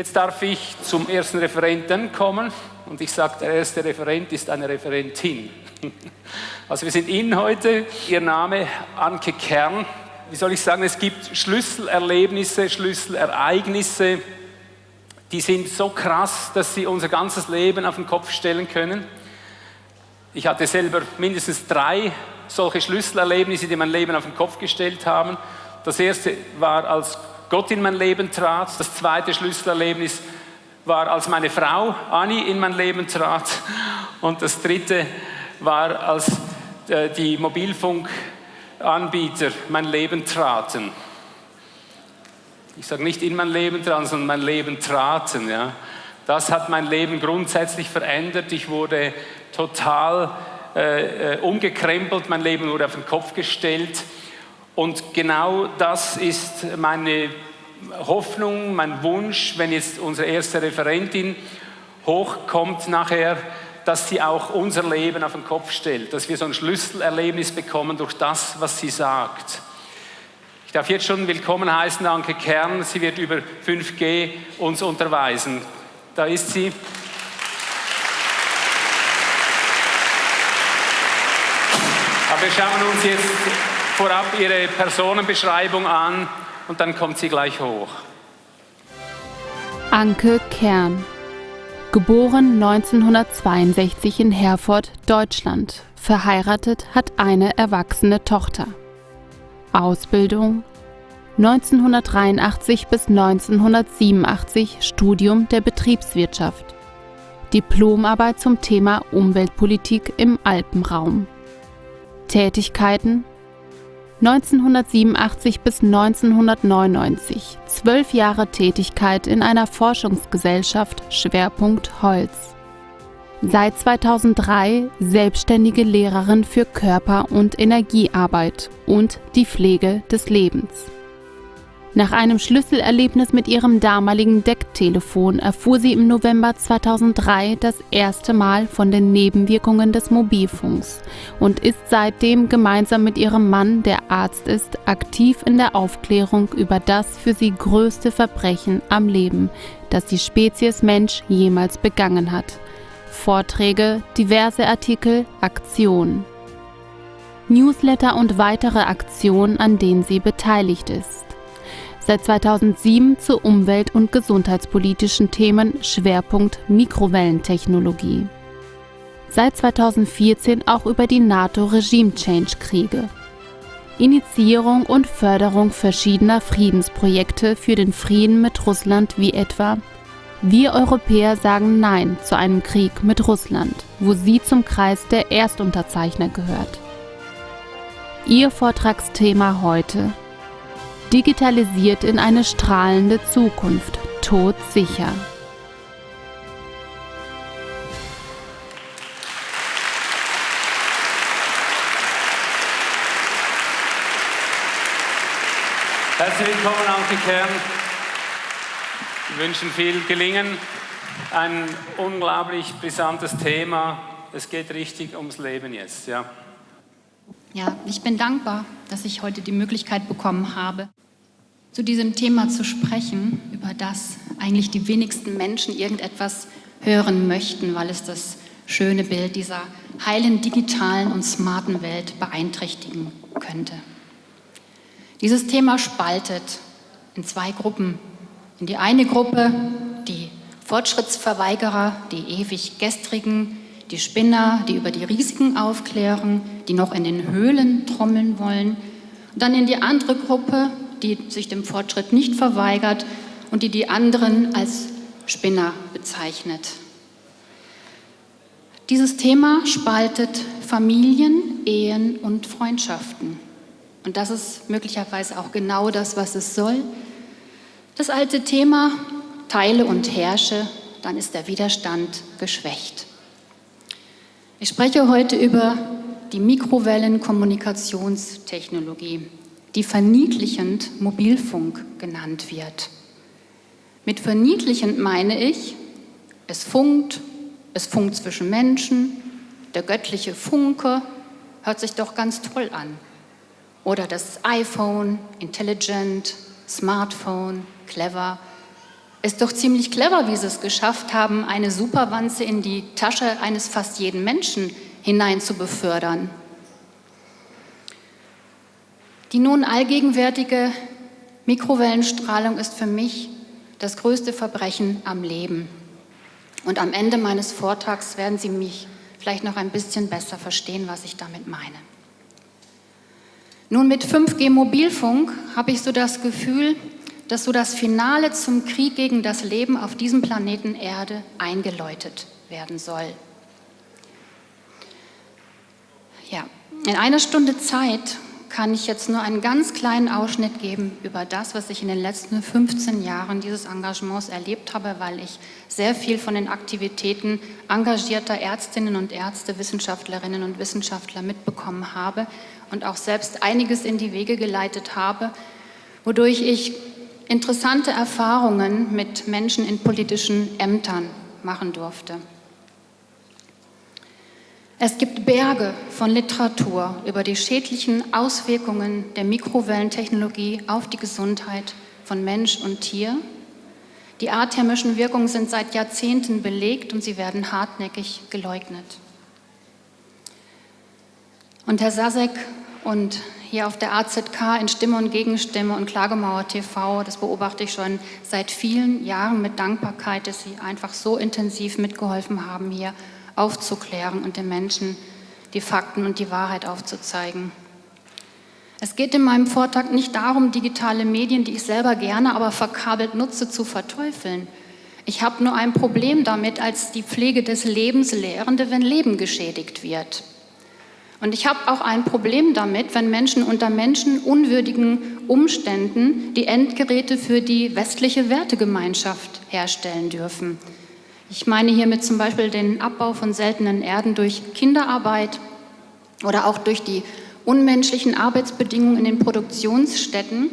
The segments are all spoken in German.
Jetzt darf ich zum ersten Referenten kommen und ich sage, der erste Referent ist eine Referentin. Also wir sind Ihnen heute, Ihr Name Anke Kern. Wie soll ich sagen, es gibt Schlüsselerlebnisse, Schlüsselereignisse, die sind so krass, dass sie unser ganzes Leben auf den Kopf stellen können. Ich hatte selber mindestens drei solche Schlüsselerlebnisse, die mein Leben auf den Kopf gestellt haben. Das erste war, als Gott in mein Leben trat. Das zweite Schlüsselerlebnis war, als meine Frau Anni in mein Leben trat. Und das dritte war, als äh, die Mobilfunkanbieter mein Leben traten. Ich sage nicht in mein Leben traten, sondern mein Leben traten. Ja. Das hat mein Leben grundsätzlich verändert. Ich wurde total äh, äh, umgekrempelt, mein Leben wurde auf den Kopf gestellt. Und genau das ist meine Hoffnung, mein Wunsch, wenn jetzt unsere erste Referentin hochkommt nachher, dass sie auch unser Leben auf den Kopf stellt, dass wir so ein Schlüsselerlebnis bekommen durch das, was sie sagt. Ich darf jetzt schon willkommen heißen, Anke Kern. Sie wird über 5G uns unterweisen. Da ist sie. Aber wir schauen uns jetzt vorab ihre Personenbeschreibung an und dann kommt sie gleich hoch. Anke Kern. Geboren 1962 in Herford, Deutschland. Verheiratet, hat eine erwachsene Tochter. Ausbildung 1983 bis 1987 Studium der Betriebswirtschaft. Diplomarbeit zum Thema Umweltpolitik im Alpenraum. Tätigkeiten 1987 bis 1999 zwölf Jahre Tätigkeit in einer Forschungsgesellschaft Schwerpunkt Holz. Seit 2003 selbstständige Lehrerin für Körper- und Energiearbeit und die Pflege des Lebens. Nach einem Schlüsselerlebnis mit ihrem damaligen Decktelefon erfuhr sie im November 2003 das erste Mal von den Nebenwirkungen des Mobilfunks und ist seitdem gemeinsam mit ihrem Mann, der Arzt ist, aktiv in der Aufklärung über das für sie größte Verbrechen am Leben, das die Spezies Mensch jemals begangen hat. Vorträge, diverse Artikel, Aktionen. Newsletter und weitere Aktionen, an denen sie beteiligt ist seit 2007 zu umwelt- und gesundheitspolitischen Themen Schwerpunkt Mikrowellentechnologie. Seit 2014 auch über die NATO-Regime-Change-Kriege. Initiierung und Förderung verschiedener Friedensprojekte für den Frieden mit Russland wie etwa Wir Europäer sagen Nein zu einem Krieg mit Russland, wo sie zum Kreis der Erstunterzeichner gehört. Ihr Vortragsthema heute digitalisiert in eine strahlende Zukunft, todsicher. Herzlich willkommen, Anke Kern. Wir wünschen viel Gelingen. Ein unglaublich brisantes Thema. Es geht richtig ums Leben jetzt. Ja. Ja, ich bin dankbar, dass ich heute die Möglichkeit bekommen habe, zu diesem Thema zu sprechen, über das eigentlich die wenigsten Menschen irgendetwas hören möchten, weil es das schöne Bild dieser heilen digitalen und smarten Welt beeinträchtigen könnte. Dieses Thema spaltet in zwei Gruppen. In die eine Gruppe die Fortschrittsverweigerer, die ewig gestrigen, die Spinner, die über die Risiken aufklären, die noch in den Höhlen trommeln wollen. Und dann in die andere Gruppe die sich dem Fortschritt nicht verweigert und die die anderen als Spinner bezeichnet. Dieses Thema spaltet Familien, Ehen und Freundschaften. Und das ist möglicherweise auch genau das, was es soll. Das alte Thema, teile und herrsche, dann ist der Widerstand geschwächt. Ich spreche heute über die Mikrowellenkommunikationstechnologie die verniedlichend Mobilfunk genannt wird. Mit verniedlichend meine ich, es funkt, es funkt zwischen Menschen, der göttliche Funke hört sich doch ganz toll an. Oder das iPhone, intelligent, Smartphone, clever. Ist doch ziemlich clever, wie sie es geschafft haben, eine Superwanze in die Tasche eines fast jeden Menschen hinein zu befördern. Die nun allgegenwärtige Mikrowellenstrahlung ist für mich das größte Verbrechen am Leben. Und am Ende meines Vortrags werden Sie mich vielleicht noch ein bisschen besser verstehen, was ich damit meine. Nun mit 5G Mobilfunk habe ich so das Gefühl, dass so das Finale zum Krieg gegen das Leben auf diesem Planeten Erde eingeläutet werden soll. Ja, in einer Stunde Zeit kann ich jetzt nur einen ganz kleinen Ausschnitt geben über das, was ich in den letzten 15 Jahren dieses Engagements erlebt habe, weil ich sehr viel von den Aktivitäten engagierter Ärztinnen und Ärzte, Wissenschaftlerinnen und Wissenschaftler mitbekommen habe und auch selbst einiges in die Wege geleitet habe, wodurch ich interessante Erfahrungen mit Menschen in politischen Ämtern machen durfte. Es gibt Berge von Literatur über die schädlichen Auswirkungen der Mikrowellentechnologie auf die Gesundheit von Mensch und Tier. Die arthermischen Wirkungen sind seit Jahrzehnten belegt und sie werden hartnäckig geleugnet. Und Herr Sasek und hier auf der AZK in Stimme und Gegenstimme und Klagemauer TV, das beobachte ich schon seit vielen Jahren mit Dankbarkeit, dass Sie einfach so intensiv mitgeholfen haben, hier aufzuklären und den Menschen die Fakten und die Wahrheit aufzuzeigen. Es geht in meinem Vortrag nicht darum, digitale Medien, die ich selber gerne, aber verkabelt nutze, zu verteufeln. Ich habe nur ein Problem damit, als die Pflege des Lebens Lehrende, wenn Leben geschädigt wird. Und ich habe auch ein Problem damit, wenn Menschen unter menschenunwürdigen Umständen die Endgeräte für die westliche Wertegemeinschaft herstellen dürfen. Ich meine hiermit zum Beispiel den Abbau von seltenen Erden durch Kinderarbeit oder auch durch die unmenschlichen Arbeitsbedingungen in den Produktionsstätten,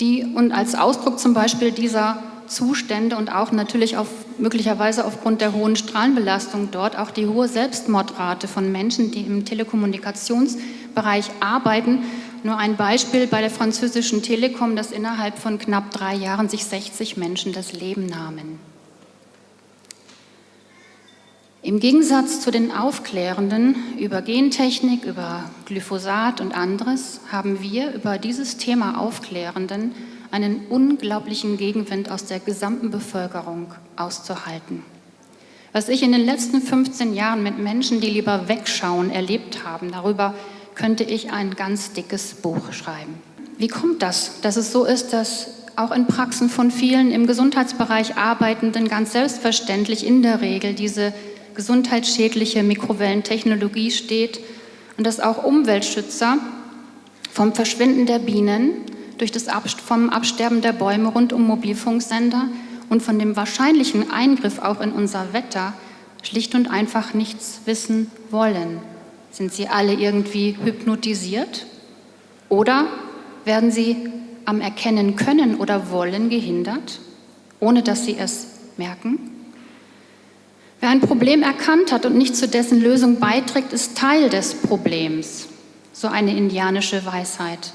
die und als Ausdruck zum Beispiel dieser Zustände und auch natürlich auf, möglicherweise aufgrund der hohen Strahlenbelastung dort auch die hohe Selbstmordrate von Menschen, die im Telekommunikationsbereich arbeiten. Nur ein Beispiel bei der französischen Telekom, dass innerhalb von knapp drei Jahren sich 60 Menschen das Leben nahmen. Im Gegensatz zu den Aufklärenden über Gentechnik, über Glyphosat und anderes haben wir über dieses Thema Aufklärenden einen unglaublichen Gegenwind aus der gesamten Bevölkerung auszuhalten. Was ich in den letzten 15 Jahren mit Menschen, die lieber wegschauen, erlebt haben, darüber könnte ich ein ganz dickes Buch schreiben. Wie kommt das, dass es so ist, dass auch in Praxen von vielen im Gesundheitsbereich Arbeitenden ganz selbstverständlich in der Regel diese gesundheitsschädliche Mikrowellentechnologie steht und dass auch Umweltschützer vom Verschwinden der Bienen, durch das vom Absterben der Bäume rund um Mobilfunksender und von dem wahrscheinlichen Eingriff auch in unser Wetter schlicht und einfach nichts wissen wollen. Sind sie alle irgendwie hypnotisiert? Oder werden sie am Erkennen können oder wollen gehindert, ohne dass sie es merken? Wer ein Problem erkannt hat und nicht zu dessen Lösung beiträgt, ist Teil des Problems. So eine indianische Weisheit.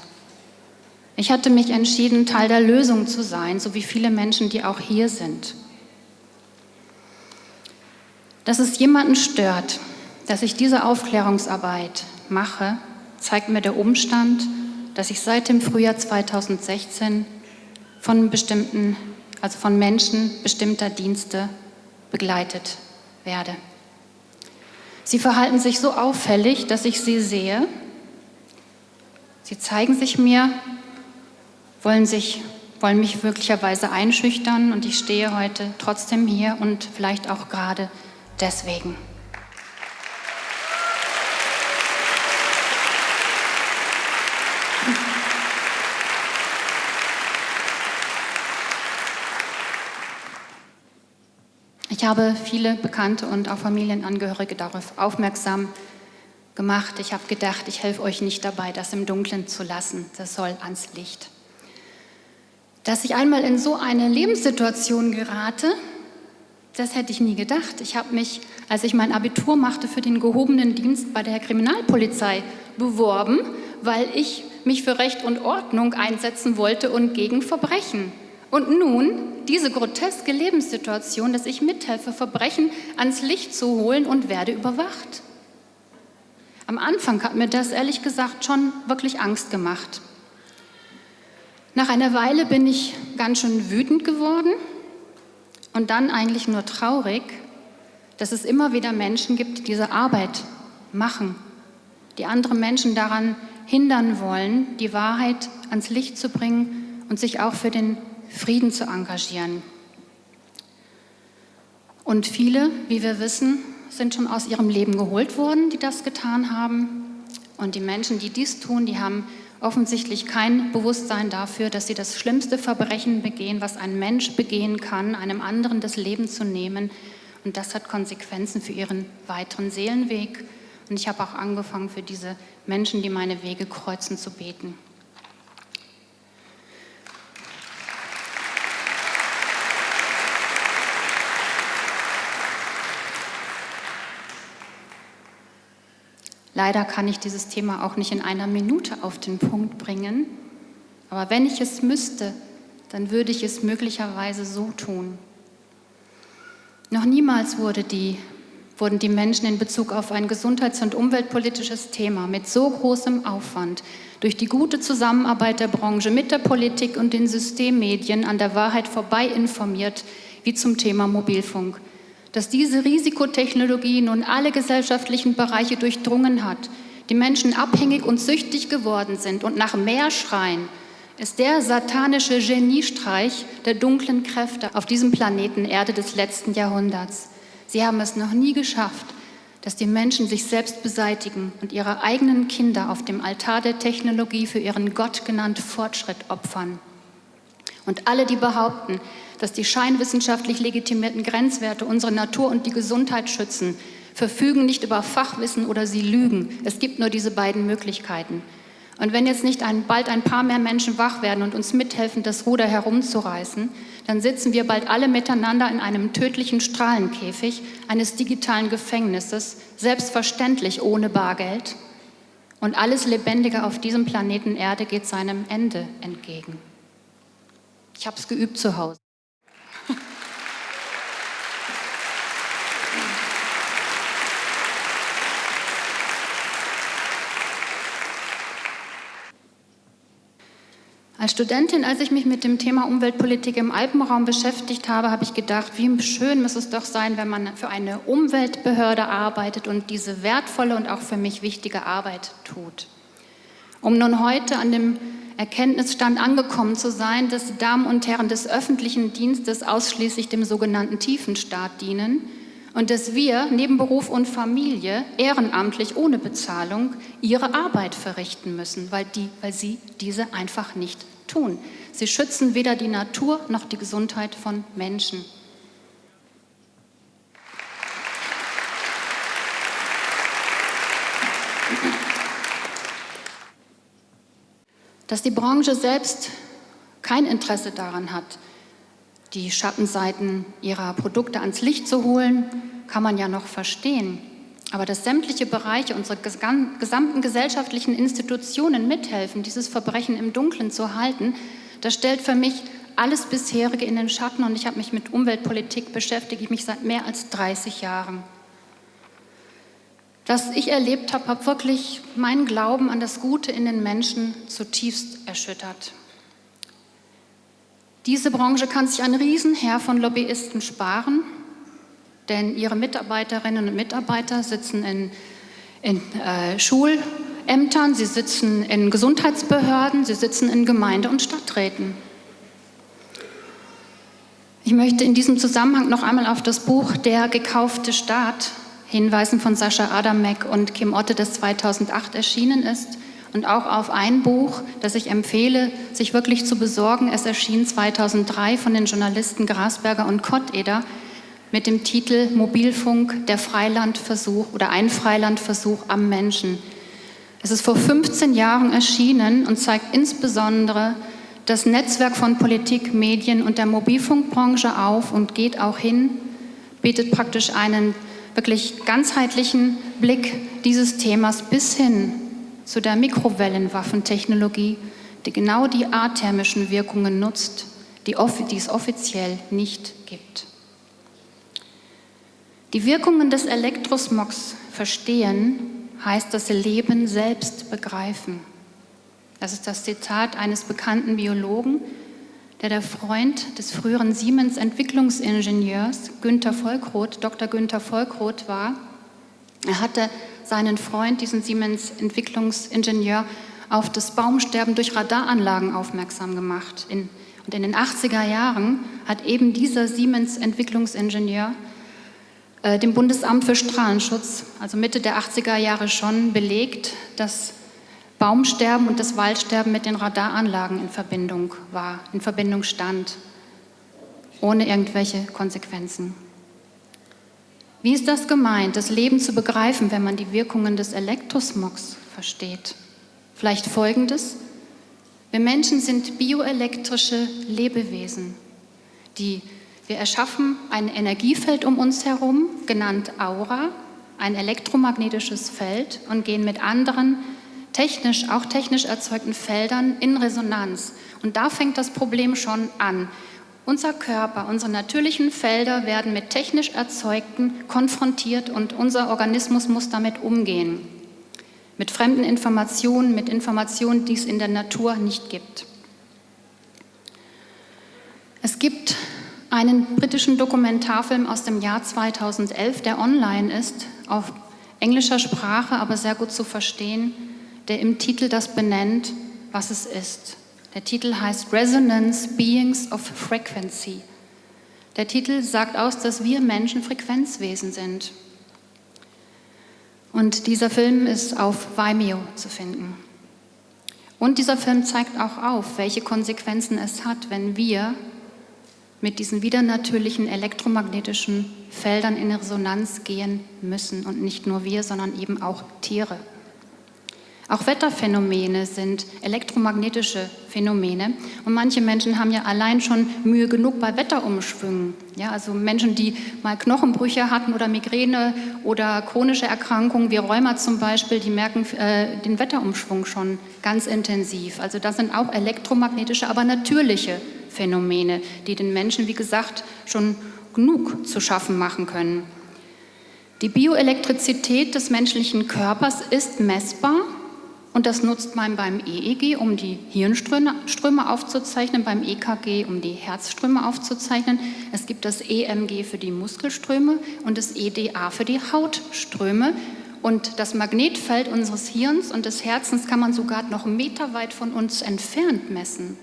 Ich hatte mich entschieden, Teil der Lösung zu sein, so wie viele Menschen, die auch hier sind. Dass es jemanden stört, dass ich diese Aufklärungsarbeit mache, zeigt mir der Umstand, dass ich seit dem Frühjahr 2016 von bestimmten, also von Menschen bestimmter Dienste begleitet werde. Sie verhalten sich so auffällig, dass ich sie sehe. Sie zeigen sich mir, wollen, sich, wollen mich möglicherweise einschüchtern und ich stehe heute trotzdem hier und vielleicht auch gerade deswegen. Ich habe viele Bekannte und auch Familienangehörige darauf aufmerksam gemacht. Ich habe gedacht, ich helfe euch nicht dabei, das im Dunkeln zu lassen. Das soll ans Licht. Dass ich einmal in so eine Lebenssituation gerate, das hätte ich nie gedacht. Ich habe mich, als ich mein Abitur machte, für den gehobenen Dienst bei der Kriminalpolizei beworben, weil ich mich für Recht und Ordnung einsetzen wollte und gegen Verbrechen. Und nun diese groteske Lebenssituation, dass ich mithelfe, Verbrechen ans Licht zu holen und werde überwacht. Am Anfang hat mir das ehrlich gesagt schon wirklich Angst gemacht. Nach einer Weile bin ich ganz schön wütend geworden und dann eigentlich nur traurig, dass es immer wieder Menschen gibt, die diese Arbeit machen, die andere Menschen daran hindern wollen, die Wahrheit ans Licht zu bringen und sich auch für den Frieden zu engagieren. Und viele, wie wir wissen, sind schon aus ihrem Leben geholt worden, die das getan haben. Und die Menschen, die dies tun, die haben offensichtlich kein Bewusstsein dafür, dass sie das schlimmste Verbrechen begehen, was ein Mensch begehen kann, einem anderen das Leben zu nehmen. Und das hat Konsequenzen für ihren weiteren Seelenweg. Und ich habe auch angefangen, für diese Menschen, die meine Wege kreuzen, zu beten. Leider kann ich dieses Thema auch nicht in einer Minute auf den Punkt bringen, aber wenn ich es müsste, dann würde ich es möglicherweise so tun. Noch niemals wurde die, wurden die Menschen in Bezug auf ein gesundheits- und umweltpolitisches Thema mit so großem Aufwand durch die gute Zusammenarbeit der Branche mit der Politik und den Systemmedien an der Wahrheit vorbei informiert wie zum Thema Mobilfunk dass diese Risikotechnologie nun alle gesellschaftlichen Bereiche durchdrungen hat, die Menschen abhängig und süchtig geworden sind und nach mehr schreien, ist der satanische Geniestreich der dunklen Kräfte auf diesem Planeten Erde des letzten Jahrhunderts. Sie haben es noch nie geschafft, dass die Menschen sich selbst beseitigen und ihre eigenen Kinder auf dem Altar der Technologie für ihren Gott genannten Fortschritt opfern. Und alle, die behaupten, dass die scheinwissenschaftlich legitimierten Grenzwerte unsere Natur und die Gesundheit schützen, verfügen nicht über Fachwissen oder sie lügen. Es gibt nur diese beiden Möglichkeiten. Und wenn jetzt nicht ein, bald ein paar mehr Menschen wach werden und uns mithelfen, das Ruder herumzureißen, dann sitzen wir bald alle miteinander in einem tödlichen Strahlenkäfig eines digitalen Gefängnisses, selbstverständlich ohne Bargeld. Und alles Lebendige auf diesem Planeten Erde geht seinem Ende entgegen. Ich habe es geübt zu Hause. Als Studentin, als ich mich mit dem Thema Umweltpolitik im Alpenraum beschäftigt habe, habe ich gedacht, wie schön muss es doch sein, wenn man für eine Umweltbehörde arbeitet und diese wertvolle und auch für mich wichtige Arbeit tut. Um nun heute an dem Erkenntnisstand angekommen zu sein, dass Damen und Herren des öffentlichen Dienstes ausschließlich dem sogenannten Tiefenstaat dienen und dass wir neben Beruf und Familie ehrenamtlich ohne Bezahlung ihre Arbeit verrichten müssen, weil, die, weil sie diese einfach nicht tun. Sie schützen weder die Natur noch die Gesundheit von Menschen. Dass die Branche selbst kein Interesse daran hat, die Schattenseiten ihrer Produkte ans Licht zu holen, kann man ja noch verstehen. Aber dass sämtliche Bereiche unserer gesamten gesellschaftlichen Institutionen mithelfen, dieses Verbrechen im Dunkeln zu halten, das stellt für mich alles bisherige in den Schatten und ich habe mich mit Umweltpolitik beschäftige ich mich seit mehr als 30 Jahren. Was ich erlebt habe, hat wirklich meinen Glauben an das Gute in den Menschen zutiefst erschüttert. Diese Branche kann sich einen Riesenheer von Lobbyisten sparen denn ihre Mitarbeiterinnen und Mitarbeiter sitzen in, in äh, Schulämtern, sie sitzen in Gesundheitsbehörden, sie sitzen in Gemeinde- und Stadträten. Ich möchte in diesem Zusammenhang noch einmal auf das Buch Der gekaufte Staat hinweisen von Sascha Adamek und Kim Otte, das 2008 erschienen ist und auch auf ein Buch, das ich empfehle, sich wirklich zu besorgen. Es erschien 2003 von den Journalisten Grasberger und Kotteder mit dem Titel Mobilfunk, der Freilandversuch oder ein Freilandversuch am Menschen. Es ist vor 15 Jahren erschienen und zeigt insbesondere das Netzwerk von Politik, Medien und der Mobilfunkbranche auf und geht auch hin, bietet praktisch einen wirklich ganzheitlichen Blick dieses Themas bis hin zu der Mikrowellenwaffentechnologie, die genau die athermischen Wirkungen nutzt, die, die es offiziell nicht gibt. Die Wirkungen des Elektrosmogs verstehen heißt das Leben selbst begreifen. Das ist das Zitat eines bekannten Biologen, der der Freund des früheren Siemens-Entwicklungsingenieurs Günther Volkroth, Dr. Günther Volkroth war. Er hatte seinen Freund, diesen Siemens-Entwicklungsingenieur, auf das Baumsterben durch Radaranlagen aufmerksam gemacht. Und in den 80er Jahren hat eben dieser Siemens-Entwicklungsingenieur äh, dem Bundesamt für Strahlenschutz, also Mitte der 80er Jahre schon, belegt, dass Baumsterben und das Waldsterben mit den Radaranlagen in Verbindung war, in Verbindung stand, ohne irgendwelche Konsequenzen. Wie ist das gemeint, das Leben zu begreifen, wenn man die Wirkungen des Elektrosmogs versteht? Vielleicht folgendes. Wir Menschen sind bioelektrische Lebewesen, die wir erschaffen ein Energiefeld um uns herum, genannt Aura, ein elektromagnetisches Feld und gehen mit anderen technisch, auch technisch erzeugten Feldern in Resonanz. Und da fängt das Problem schon an. Unser Körper, unsere natürlichen Felder werden mit technisch erzeugten konfrontiert und unser Organismus muss damit umgehen. Mit fremden Informationen, mit Informationen, die es in der Natur nicht gibt. Es gibt einen britischen Dokumentarfilm aus dem Jahr 2011, der online ist, auf englischer Sprache, aber sehr gut zu verstehen, der im Titel das benennt, was es ist. Der Titel heißt Resonance Beings of Frequency. Der Titel sagt aus, dass wir Menschen Frequenzwesen sind. Und dieser Film ist auf Vimeo zu finden. Und dieser Film zeigt auch auf, welche Konsequenzen es hat, wenn wir mit diesen widernatürlichen elektromagnetischen Feldern in Resonanz gehen müssen. Und nicht nur wir, sondern eben auch Tiere. Auch Wetterphänomene sind elektromagnetische Phänomene. Und manche Menschen haben ja allein schon Mühe genug bei Wetterumschwüngen. Ja, also Menschen, die mal Knochenbrüche hatten oder Migräne oder chronische Erkrankungen wie Rheuma zum Beispiel, die merken äh, den Wetterumschwung schon ganz intensiv. Also das sind auch elektromagnetische, aber natürliche Phänomene, die den Menschen, wie gesagt, schon genug zu schaffen machen können. Die Bioelektrizität des menschlichen Körpers ist messbar und das nutzt man beim EEG, um die Hirnströme aufzuzeichnen, beim EKG, um die Herzströme aufzuzeichnen. Es gibt das EMG für die Muskelströme und das EDA für die Hautströme. Und das Magnetfeld unseres Hirns und des Herzens kann man sogar noch meterweit von uns entfernt messen.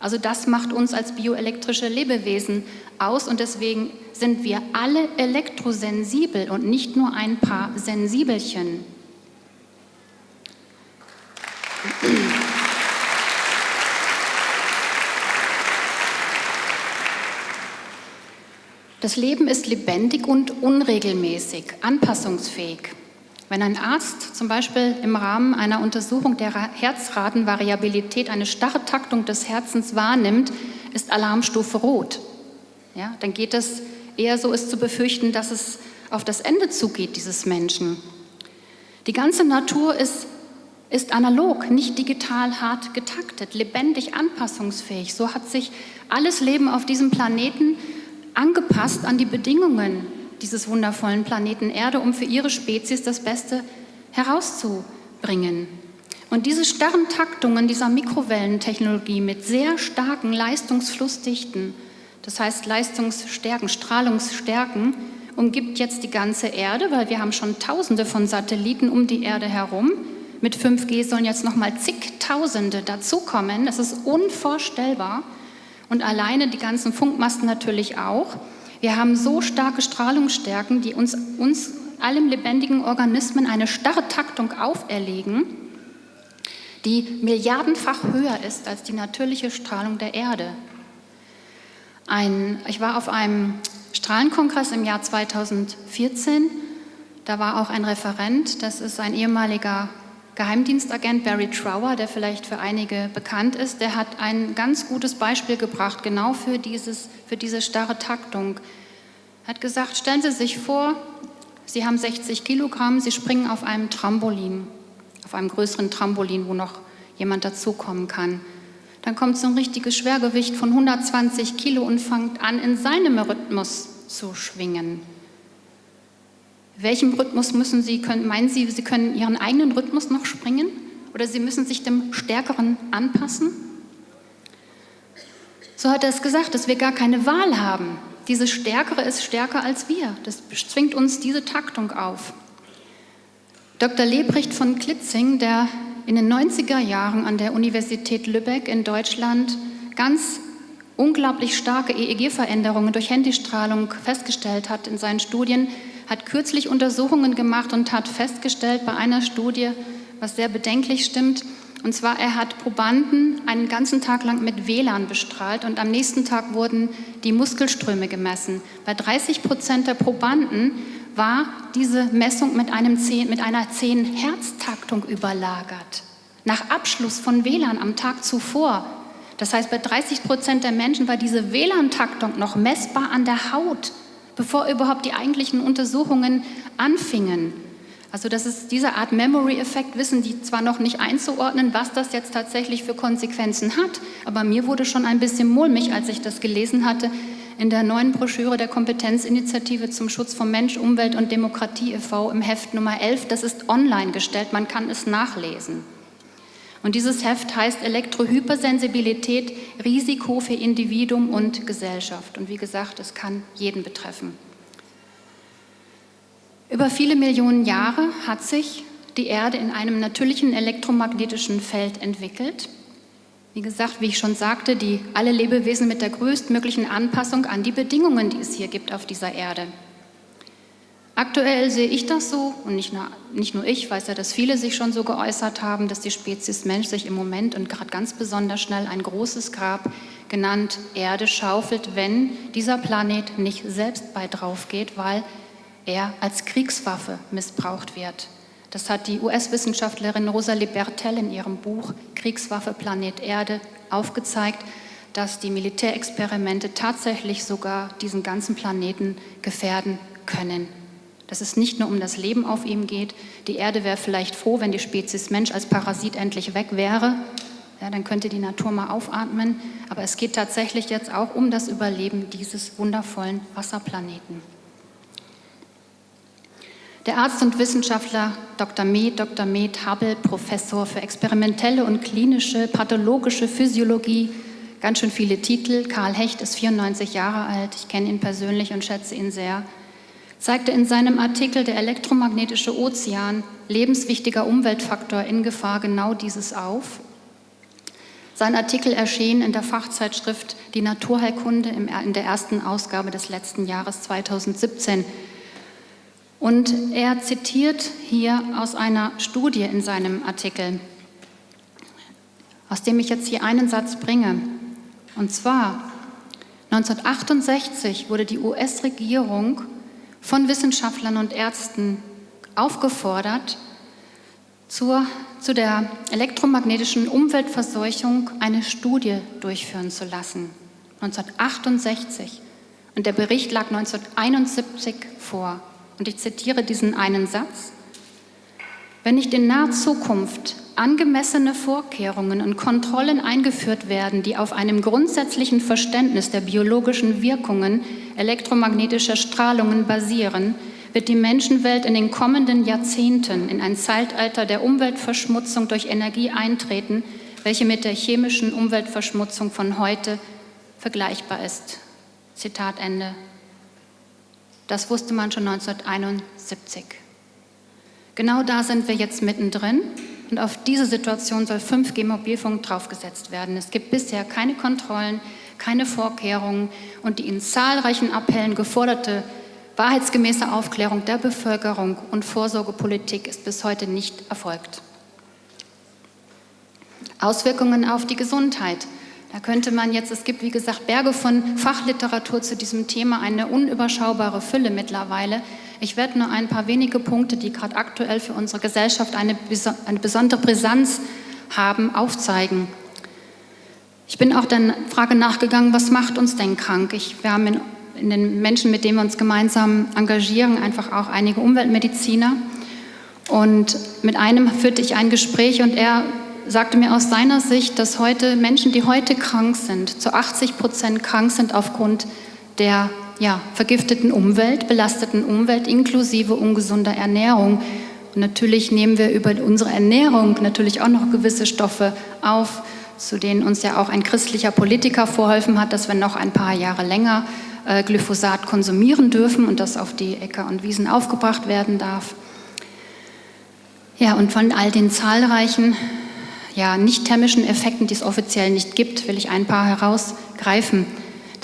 Also das macht uns als bioelektrische Lebewesen aus und deswegen sind wir alle elektrosensibel und nicht nur ein paar Sensibelchen. Das Leben ist lebendig und unregelmäßig, anpassungsfähig. Wenn ein Arzt zum Beispiel im Rahmen einer Untersuchung der Herzratenvariabilität eine starre Taktung des Herzens wahrnimmt, ist Alarmstufe rot. Ja, dann geht es eher so, ist zu befürchten, dass es auf das Ende zugeht, dieses Menschen. Die ganze Natur ist ist analog, nicht digital hart getaktet, lebendig anpassungsfähig. So hat sich alles Leben auf diesem Planeten angepasst an die Bedingungen dieses wundervollen Planeten Erde, um für ihre Spezies das Beste herauszubringen. Und diese starren Taktungen dieser Mikrowellentechnologie mit sehr starken Leistungsflussdichten, das heißt Leistungsstärken, Strahlungsstärken, umgibt jetzt die ganze Erde, weil wir haben schon tausende von Satelliten um die Erde herum, mit 5G sollen jetzt noch mal zigtausende dazukommen. Das ist unvorstellbar. Und alleine die ganzen Funkmasten natürlich auch. Wir haben so starke Strahlungsstärken, die uns, uns allem lebendigen Organismen eine starre Taktung auferlegen, die milliardenfach höher ist als die natürliche Strahlung der Erde. Ein, ich war auf einem Strahlenkongress im Jahr 2014. Da war auch ein Referent, das ist ein ehemaliger Geheimdienstagent Barry Trower, der vielleicht für einige bekannt ist, der hat ein ganz gutes Beispiel gebracht, genau für, dieses, für diese starre Taktung. Er hat gesagt, stellen Sie sich vor, Sie haben 60 Kilogramm, Sie springen auf einem Trampolin, auf einem größeren Trampolin, wo noch jemand dazukommen kann. dann kommt so ein richtiges Schwergewicht von 120 Kilo und fängt an, in seinem Rhythmus zu schwingen. Welchem Rhythmus müssen Sie, können, meinen Sie, Sie können Ihren eigenen Rhythmus noch springen? Oder Sie müssen sich dem Stärkeren anpassen? So hat er es gesagt, dass wir gar keine Wahl haben. Diese Stärkere ist stärker als wir. Das zwingt uns diese Taktung auf. Dr. Lebrecht von Klitzing, der in den 90er Jahren an der Universität Lübeck in Deutschland ganz unglaublich starke EEG-Veränderungen durch Handystrahlung festgestellt hat in seinen Studien, hat kürzlich Untersuchungen gemacht und hat festgestellt bei einer Studie, was sehr bedenklich stimmt, und zwar, er hat Probanden einen ganzen Tag lang mit WLAN bestrahlt und am nächsten Tag wurden die Muskelströme gemessen. Bei 30 Prozent der Probanden war diese Messung mit, einem 10, mit einer 10-Herz-Taktung überlagert. Nach Abschluss von WLAN am Tag zuvor. Das heißt, bei 30 Prozent der Menschen war diese WLAN-Taktung noch messbar an der Haut, bevor überhaupt die eigentlichen Untersuchungen anfingen. Also das ist diese Art Memory-Effekt, wissen die zwar noch nicht einzuordnen, was das jetzt tatsächlich für Konsequenzen hat, aber mir wurde schon ein bisschen mulmig, als ich das gelesen hatte, in der neuen Broschüre der Kompetenzinitiative zum Schutz von Mensch, Umwelt und Demokratie e.V. im Heft Nummer 11. Das ist online gestellt, man kann es nachlesen. Und dieses Heft heißt Elektrohypersensibilität, Risiko für Individuum und Gesellschaft. Und wie gesagt, es kann jeden betreffen. Über viele Millionen Jahre hat sich die Erde in einem natürlichen elektromagnetischen Feld entwickelt. Wie gesagt, wie ich schon sagte, die alle Lebewesen mit der größtmöglichen Anpassung an die Bedingungen, die es hier gibt auf dieser Erde. Aktuell sehe ich das so, und nicht nur, nicht nur ich, weiß ja, dass viele sich schon so geäußert haben, dass die Spezies Mensch sich im Moment und gerade ganz besonders schnell ein großes Grab genannt Erde schaufelt, wenn dieser Planet nicht selbst bei drauf geht, weil er als Kriegswaffe missbraucht wird. Das hat die US-Wissenschaftlerin Rosalie Bertell in ihrem Buch Kriegswaffe Planet Erde aufgezeigt, dass die Militärexperimente tatsächlich sogar diesen ganzen Planeten gefährden können. Dass es nicht nur um das Leben auf ihm geht. Die Erde wäre vielleicht froh, wenn die Spezies Mensch als Parasit endlich weg wäre. Ja, dann könnte die Natur mal aufatmen. Aber es geht tatsächlich jetzt auch um das Überleben dieses wundervollen Wasserplaneten. Der Arzt und Wissenschaftler Dr. Med, Dr. Med Hubble, Professor für experimentelle und klinische pathologische Physiologie, ganz schön viele Titel. Karl Hecht ist 94 Jahre alt, ich kenne ihn persönlich und schätze ihn sehr. Zeigte in seinem Artikel Der elektromagnetische Ozean, lebenswichtiger Umweltfaktor in Gefahr, genau dieses auf. Sein Artikel erschien in der Fachzeitschrift Die Naturheilkunde in der ersten Ausgabe des letzten Jahres 2017. Und er zitiert hier aus einer Studie in seinem Artikel, aus dem ich jetzt hier einen Satz bringe. Und zwar, 1968 wurde die US-Regierung von Wissenschaftlern und Ärzten aufgefordert, zur, zu der elektromagnetischen Umweltverseuchung eine Studie durchführen zu lassen. 1968. Und der Bericht lag 1971 vor. Und ich zitiere diesen einen Satz. Wenn nicht in naher Zukunft angemessene Vorkehrungen und Kontrollen eingeführt werden, die auf einem grundsätzlichen Verständnis der biologischen Wirkungen elektromagnetischer Strahlungen basieren, wird die Menschenwelt in den kommenden Jahrzehnten in ein Zeitalter der Umweltverschmutzung durch Energie eintreten, welche mit der chemischen Umweltverschmutzung von heute vergleichbar ist. Zitat Ende. Das wusste man schon 1971. Genau da sind wir jetzt mittendrin und auf diese Situation soll 5G-Mobilfunk draufgesetzt werden. Es gibt bisher keine Kontrollen, keine Vorkehrungen und die in zahlreichen Appellen geforderte wahrheitsgemäße Aufklärung der Bevölkerung und Vorsorgepolitik ist bis heute nicht erfolgt. Auswirkungen auf die Gesundheit. Da könnte man jetzt, es gibt wie gesagt Berge von Fachliteratur zu diesem Thema, eine unüberschaubare Fülle mittlerweile. Ich werde nur ein paar wenige Punkte, die gerade aktuell für unsere Gesellschaft eine, eine besondere Brisanz haben, aufzeigen. Ich bin auch der Frage nachgegangen, was macht uns denn krank? Ich, wir haben in, in den Menschen, mit denen wir uns gemeinsam engagieren, einfach auch einige Umweltmediziner. Und mit einem führte ich ein Gespräch und er sagte mir aus seiner Sicht, dass heute Menschen, die heute krank sind, zu 80 Prozent krank sind aufgrund der ja, vergifteten Umwelt, belasteten Umwelt inklusive ungesunder Ernährung. Und natürlich nehmen wir über unsere Ernährung natürlich auch noch gewisse Stoffe auf, zu denen uns ja auch ein christlicher Politiker vorhelfen hat, dass wir noch ein paar Jahre länger äh, Glyphosat konsumieren dürfen und das auf die Äcker und Wiesen aufgebracht werden darf. Ja, und von all den zahlreichen ja, nicht thermischen Effekten, die es offiziell nicht gibt, will ich ein paar herausgreifen.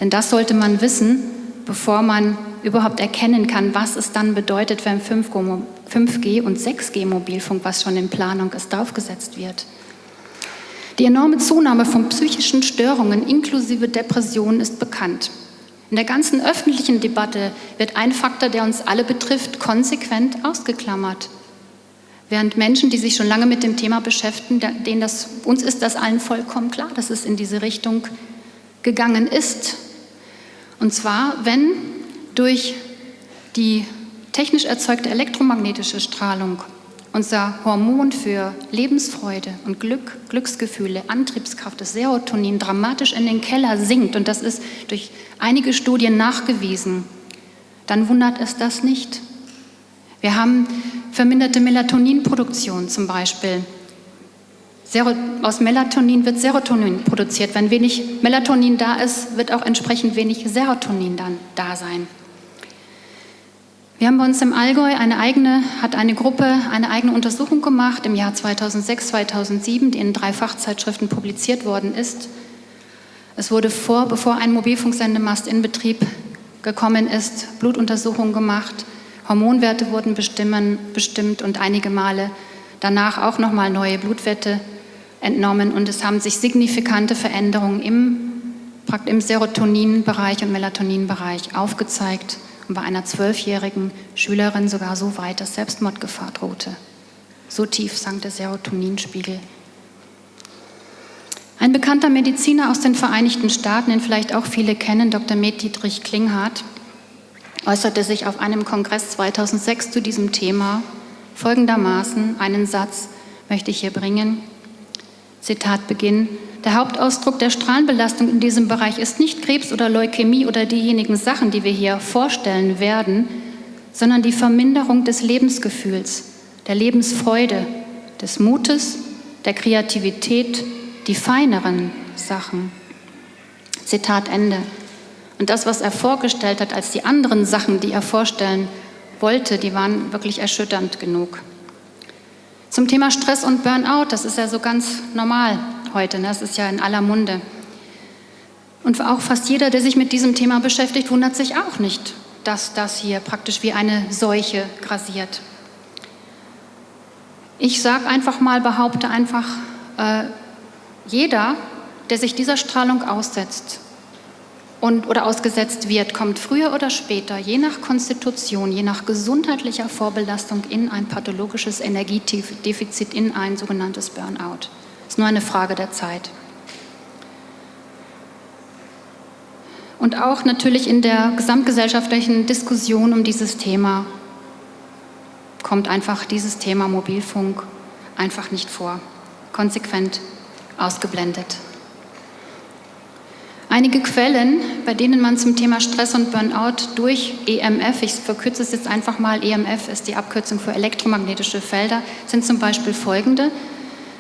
Denn das sollte man wissen, bevor man überhaupt erkennen kann, was es dann bedeutet, wenn 5G und 6G Mobilfunk, was schon in Planung ist, draufgesetzt wird. Die enorme Zunahme von psychischen Störungen inklusive Depressionen ist bekannt. In der ganzen öffentlichen Debatte wird ein Faktor, der uns alle betrifft, konsequent ausgeklammert. Während Menschen, die sich schon lange mit dem Thema beschäftigen, denen das, uns ist das allen vollkommen klar, dass es in diese Richtung gegangen ist. Und zwar, wenn durch die technisch erzeugte elektromagnetische Strahlung unser Hormon für Lebensfreude und Glück, Glücksgefühle, Antriebskraft, das Serotonin dramatisch in den Keller sinkt, und das ist durch einige Studien nachgewiesen, dann wundert es das nicht. Wir haben verminderte Melatoninproduktion zum Beispiel. Aus Melatonin wird Serotonin produziert. Wenn wenig Melatonin da ist, wird auch entsprechend wenig Serotonin dann da sein. Wir haben bei uns im Allgäu eine eigene, hat eine Gruppe eine eigene Untersuchung gemacht im Jahr 2006, 2007, die in drei Fachzeitschriften publiziert worden ist. Es wurde vor, bevor ein Mobilfunksendemast in Betrieb gekommen ist, Blutuntersuchungen gemacht, Hormonwerte wurden bestimmt und einige Male danach auch nochmal neue Blutwerte entnommen und es haben sich signifikante Veränderungen im, im Serotoninbereich und Melatoninbereich aufgezeigt und bei einer zwölfjährigen Schülerin sogar so weit, dass Selbstmordgefahr drohte. So tief sank der Serotoninspiegel. Ein bekannter Mediziner aus den Vereinigten Staaten, den vielleicht auch viele kennen, Dr. Med Dietrich Klinghardt, äußerte sich auf einem Kongress 2006 zu diesem Thema folgendermaßen, einen Satz möchte ich hier bringen. Zitat Beginn. Der Hauptausdruck der Strahlenbelastung in diesem Bereich ist nicht Krebs oder Leukämie oder diejenigen Sachen, die wir hier vorstellen werden, sondern die Verminderung des Lebensgefühls, der Lebensfreude, des Mutes, der Kreativität, die feineren Sachen. Zitat Ende. Und das, was er vorgestellt hat als die anderen Sachen, die er vorstellen wollte, die waren wirklich erschütternd genug. Zum Thema Stress und Burnout, das ist ja so ganz normal heute, ne? das ist ja in aller Munde. Und auch fast jeder, der sich mit diesem Thema beschäftigt, wundert sich auch nicht, dass das hier praktisch wie eine Seuche grasiert. Ich sage einfach mal, behaupte einfach, äh, jeder, der sich dieser Strahlung aussetzt, und, oder ausgesetzt wird, kommt früher oder später, je nach Konstitution, je nach gesundheitlicher Vorbelastung, in ein pathologisches Energiedefizit, in ein sogenanntes Burnout. Ist nur eine Frage der Zeit. Und auch natürlich in der gesamtgesellschaftlichen Diskussion um dieses Thema kommt einfach dieses Thema Mobilfunk einfach nicht vor, konsequent ausgeblendet. Einige Quellen, bei denen man zum Thema Stress und Burnout durch EMF, ich verkürze es jetzt einfach mal, EMF ist die Abkürzung für elektromagnetische Felder, sind zum Beispiel folgende.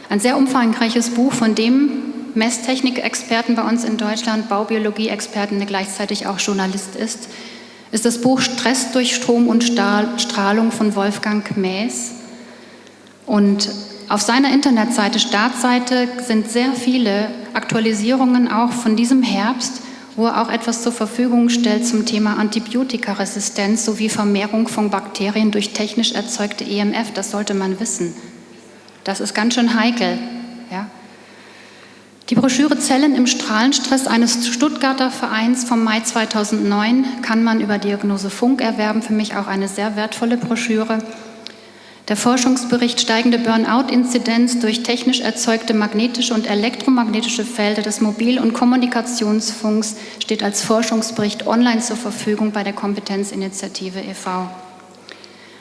Ein sehr umfangreiches Buch von dem Messtechnik-Experten bei uns in Deutschland, Baubiologie-Experten, der gleichzeitig auch Journalist ist, ist das Buch Stress durch Strom und Strahlung von Wolfgang Maes. Und auf seiner Internetseite, Startseite, sind sehr viele Aktualisierungen auch von diesem Herbst, wo er auch etwas zur Verfügung stellt zum Thema Antibiotikaresistenz sowie Vermehrung von Bakterien durch technisch erzeugte EMF. Das sollte man wissen. Das ist ganz schön heikel. Ja? Die Broschüre Zellen im Strahlenstress eines Stuttgarter Vereins vom Mai 2009 kann man über Diagnose Funk erwerben. Für mich auch eine sehr wertvolle Broschüre. Der Forschungsbericht Steigende Burnout-Inzidenz durch technisch erzeugte magnetische und elektromagnetische Felder des Mobil- und Kommunikationsfunks steht als Forschungsbericht online zur Verfügung bei der Kompetenzinitiative e.V.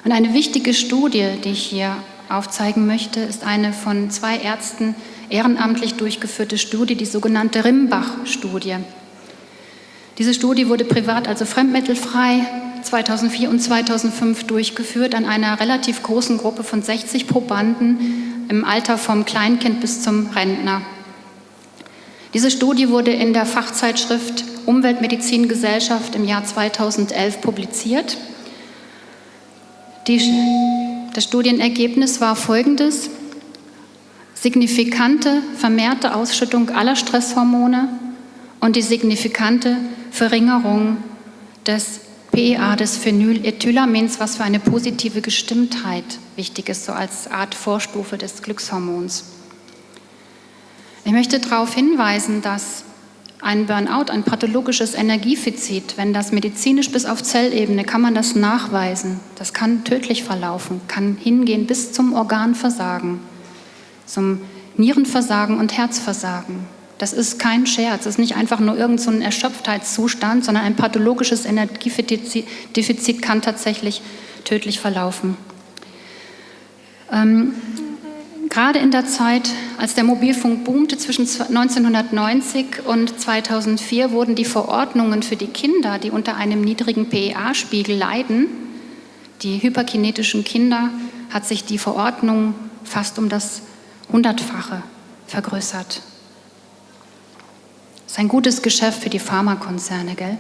Und eine wichtige Studie, die ich hier aufzeigen möchte, ist eine von zwei Ärzten ehrenamtlich durchgeführte Studie, die sogenannte Rimbach-Studie. Diese Studie wurde privat, also fremdmittelfrei, 2004 und 2005 durchgeführt an einer relativ großen Gruppe von 60 Probanden im Alter vom Kleinkind bis zum Rentner. Diese Studie wurde in der Fachzeitschrift Umweltmedizingesellschaft im Jahr 2011 publiziert. Die, das Studienergebnis war folgendes. Signifikante vermehrte Ausschüttung aller Stresshormone und die signifikante Verringerung des PEA, des Phenylethylamins, was für eine positive Gestimmtheit wichtig ist, so als Art Vorstufe des Glückshormons. Ich möchte darauf hinweisen, dass ein Burnout, ein pathologisches Energiefizit, wenn das medizinisch bis auf Zellebene, kann man das nachweisen. Das kann tödlich verlaufen, kann hingehen bis zum Organversagen, zum Nierenversagen und Herzversagen. Das ist kein Scherz, das ist nicht einfach nur irgendein so Erschöpftheitszustand, sondern ein pathologisches Energiedefizit kann tatsächlich tödlich verlaufen. Ähm, Gerade in der Zeit, als der Mobilfunk boomte, zwischen 1990 und 2004, wurden die Verordnungen für die Kinder, die unter einem niedrigen PEA-Spiegel leiden, die hyperkinetischen Kinder, hat sich die Verordnung fast um das Hundertfache vergrößert. Ist ein gutes Geschäft für die Pharmakonzerne, gell?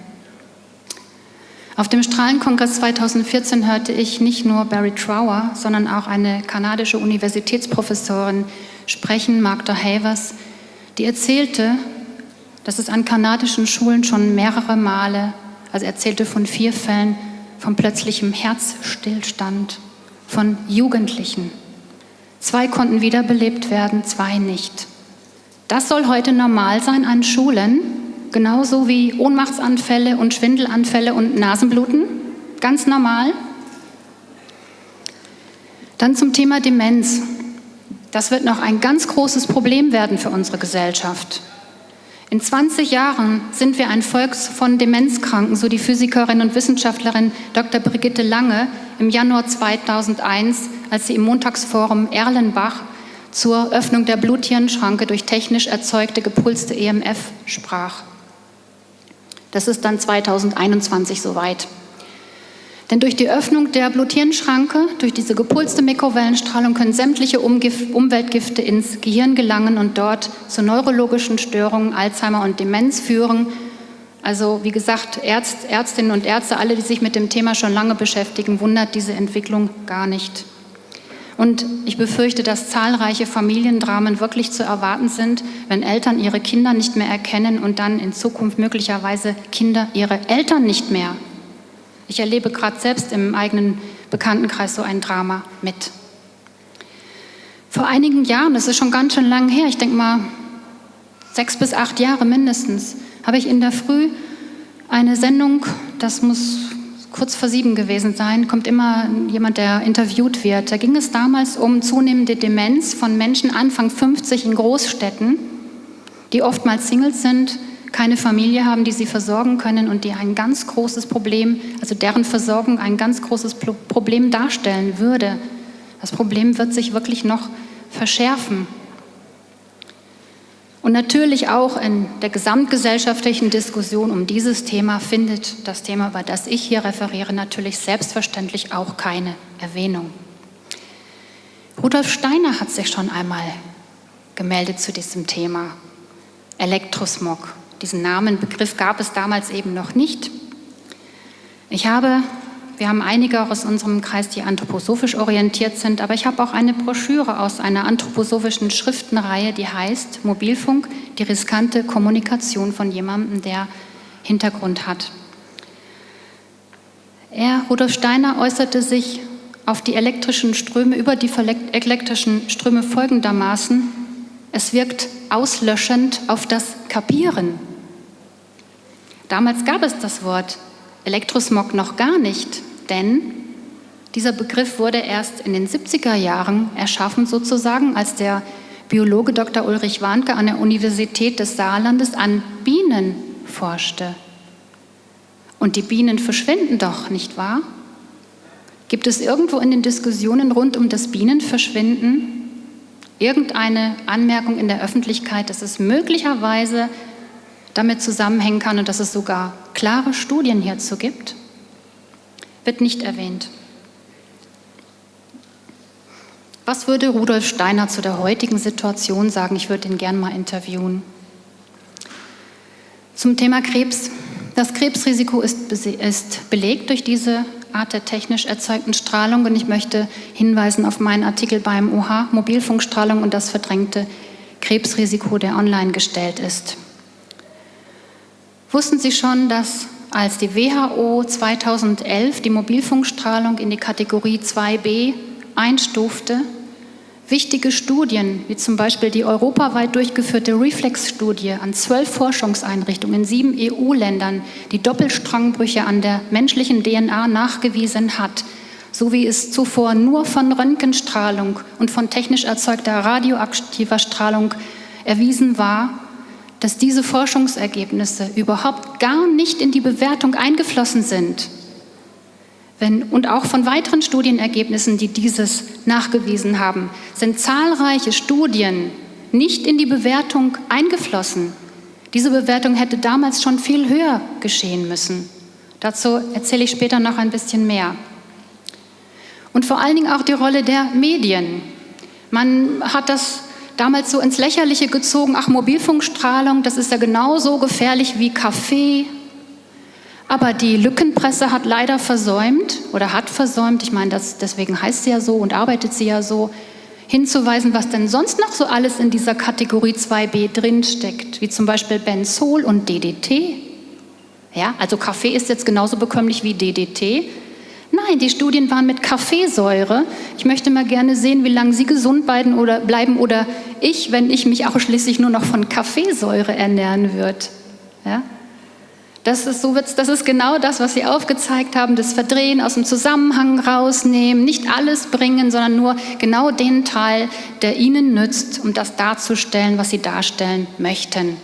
Auf dem Strahlenkongress 2014 hörte ich nicht nur Barry Trower, sondern auch eine kanadische Universitätsprofessorin sprechen, Magda Havers, die erzählte, dass es an kanadischen Schulen schon mehrere Male, also erzählte von vier Fällen von plötzlichem Herzstillstand von Jugendlichen. Zwei konnten wiederbelebt werden, zwei nicht. Das soll heute normal sein an Schulen, genauso wie Ohnmachtsanfälle und Schwindelanfälle und Nasenbluten, ganz normal. Dann zum Thema Demenz. Das wird noch ein ganz großes Problem werden für unsere Gesellschaft. In 20 Jahren sind wir ein Volk von Demenzkranken, so die Physikerin und Wissenschaftlerin Dr. Brigitte Lange im Januar 2001, als sie im Montagsforum Erlenbach zur Öffnung der Bluthirnschranke durch technisch erzeugte gepulste EMF sprach. Das ist dann 2021 soweit. Denn durch die Öffnung der Bluthirnschranke, durch diese gepulste Mikrowellenstrahlung können sämtliche Umweltgifte ins Gehirn gelangen und dort zu neurologischen Störungen, Alzheimer und Demenz führen. Also wie gesagt, Ärzt, Ärztinnen und Ärzte, alle, die sich mit dem Thema schon lange beschäftigen, wundert diese Entwicklung gar nicht. Und ich befürchte, dass zahlreiche Familiendramen wirklich zu erwarten sind, wenn Eltern ihre Kinder nicht mehr erkennen und dann in Zukunft möglicherweise Kinder ihre Eltern nicht mehr. Ich erlebe gerade selbst im eigenen Bekanntenkreis so ein Drama mit. Vor einigen Jahren, das ist schon ganz schön lang her, ich denke mal sechs bis acht Jahre mindestens, habe ich in der Früh eine Sendung, das muss kurz vor sieben gewesen sein, kommt immer jemand, der interviewt wird. Da ging es damals um zunehmende Demenz von Menschen Anfang 50 in Großstädten, die oftmals Singles sind, keine Familie haben, die sie versorgen können und die ein ganz großes Problem, also deren Versorgung ein ganz großes Problem darstellen würde. Das Problem wird sich wirklich noch verschärfen. Und natürlich auch in der gesamtgesellschaftlichen Diskussion um dieses Thema findet das Thema, über das ich hier referiere, natürlich selbstverständlich auch keine Erwähnung. Rudolf Steiner hat sich schon einmal gemeldet zu diesem Thema Elektrosmog. Diesen Namen, Begriff gab es damals eben noch nicht. Ich habe wir haben einige aus unserem Kreis, die anthroposophisch orientiert sind, aber ich habe auch eine Broschüre aus einer anthroposophischen Schriftenreihe, die heißt Mobilfunk, die riskante Kommunikation von jemandem, der Hintergrund hat. Er, Rudolf Steiner, äußerte sich auf die elektrischen Ströme, über die elektrischen Ströme folgendermaßen, es wirkt auslöschend auf das Kapieren. Damals gab es das Wort Elektrosmog noch gar nicht, denn dieser Begriff wurde erst in den 70er Jahren erschaffen, sozusagen, als der Biologe Dr. Ulrich Warnke an der Universität des Saarlandes an Bienen forschte. Und die Bienen verschwinden doch, nicht wahr? Gibt es irgendwo in den Diskussionen rund um das Bienenverschwinden irgendeine Anmerkung in der Öffentlichkeit, dass es möglicherweise damit zusammenhängen kann und dass es sogar klare Studien hierzu gibt? Wird nicht erwähnt. Was würde Rudolf Steiner zu der heutigen Situation sagen? Ich würde ihn gern mal interviewen. Zum Thema Krebs. Das Krebsrisiko ist, ist belegt durch diese Art der technisch erzeugten Strahlung und ich möchte hinweisen auf meinen Artikel beim OH Mobilfunkstrahlung und das verdrängte Krebsrisiko, der online gestellt ist. Wussten Sie schon, dass als die WHO 2011 die Mobilfunkstrahlung in die Kategorie 2b einstufte, wichtige Studien, wie zum Beispiel die europaweit durchgeführte Reflex-Studie an zwölf Forschungseinrichtungen in sieben EU-Ländern, die Doppelstrangbrüche an der menschlichen DNA nachgewiesen hat, so wie es zuvor nur von Röntgenstrahlung und von technisch erzeugter radioaktiver Strahlung erwiesen war, dass diese Forschungsergebnisse überhaupt gar nicht in die Bewertung eingeflossen sind. Wenn, und auch von weiteren Studienergebnissen, die dieses nachgewiesen haben, sind zahlreiche Studien nicht in die Bewertung eingeflossen. Diese Bewertung hätte damals schon viel höher geschehen müssen. Dazu erzähle ich später noch ein bisschen mehr. Und vor allen Dingen auch die Rolle der Medien. Man hat das damals so ins Lächerliche gezogen, ach Mobilfunkstrahlung, das ist ja genauso gefährlich wie Kaffee, aber die Lückenpresse hat leider versäumt oder hat versäumt, ich meine, das, deswegen heißt sie ja so und arbeitet sie ja so, hinzuweisen, was denn sonst noch so alles in dieser Kategorie 2b drinsteckt, wie zum Beispiel Benzol und DDT. Ja, also Kaffee ist jetzt genauso bekömmlich wie DDT. Nein, die Studien waren mit Kaffeesäure. Ich möchte mal gerne sehen, wie lange Sie gesund bleiben oder, bleiben oder ich, wenn ich mich auch schließlich nur noch von Kaffeesäure ernähren würde. Ja? Das ist, so das ist genau das, was Sie aufgezeigt haben, das Verdrehen, aus dem Zusammenhang rausnehmen, nicht alles bringen, sondern nur genau den Teil, der Ihnen nützt, um das darzustellen, was Sie darstellen möchten.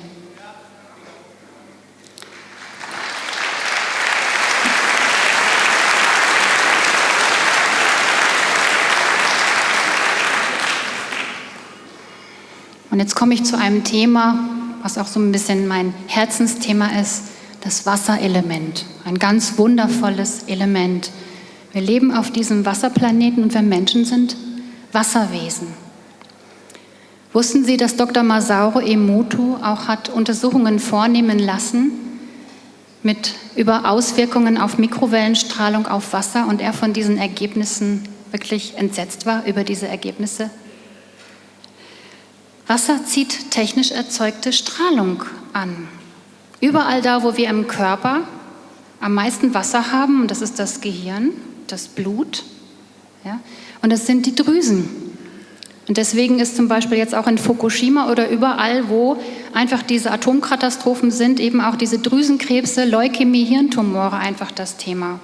Und jetzt komme ich zu einem Thema, was auch so ein bisschen mein Herzensthema ist, das Wasserelement, ein ganz wundervolles Element. Wir leben auf diesem Wasserplaneten und wir Menschen sind Wasserwesen. Wussten Sie, dass Dr. Masauro Emoto auch hat Untersuchungen vornehmen lassen mit über Auswirkungen auf Mikrowellenstrahlung auf Wasser und er von diesen Ergebnissen wirklich entsetzt war über diese Ergebnisse? Wasser zieht technisch erzeugte Strahlung an. Überall da, wo wir im Körper am meisten Wasser haben, und das ist das Gehirn, das Blut, ja, und das sind die Drüsen. Und deswegen ist zum Beispiel jetzt auch in Fukushima oder überall, wo einfach diese Atomkatastrophen sind, eben auch diese Drüsenkrebse, Leukämie, Hirntumore einfach das Thema.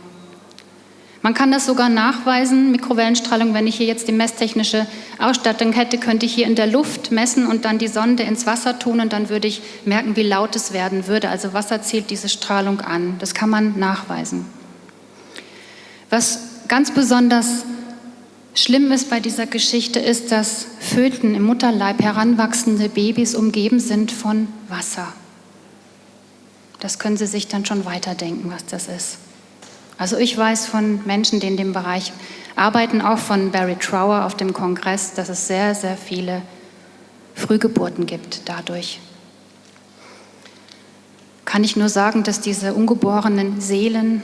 Man kann das sogar nachweisen, Mikrowellenstrahlung, wenn ich hier jetzt die messtechnische Ausstattung hätte, könnte ich hier in der Luft messen und dann die Sonde ins Wasser tun und dann würde ich merken, wie laut es werden würde. Also Wasser zählt diese Strahlung an. Das kann man nachweisen. Was ganz besonders schlimm ist bei dieser Geschichte, ist, dass Föten im Mutterleib heranwachsende Babys umgeben sind von Wasser. Das können Sie sich dann schon weiterdenken, was das ist. Also ich weiß von Menschen, die in dem Bereich arbeiten, auch von Barry Trower auf dem Kongress, dass es sehr, sehr viele Frühgeburten gibt dadurch. Kann ich nur sagen, dass diese ungeborenen Seelen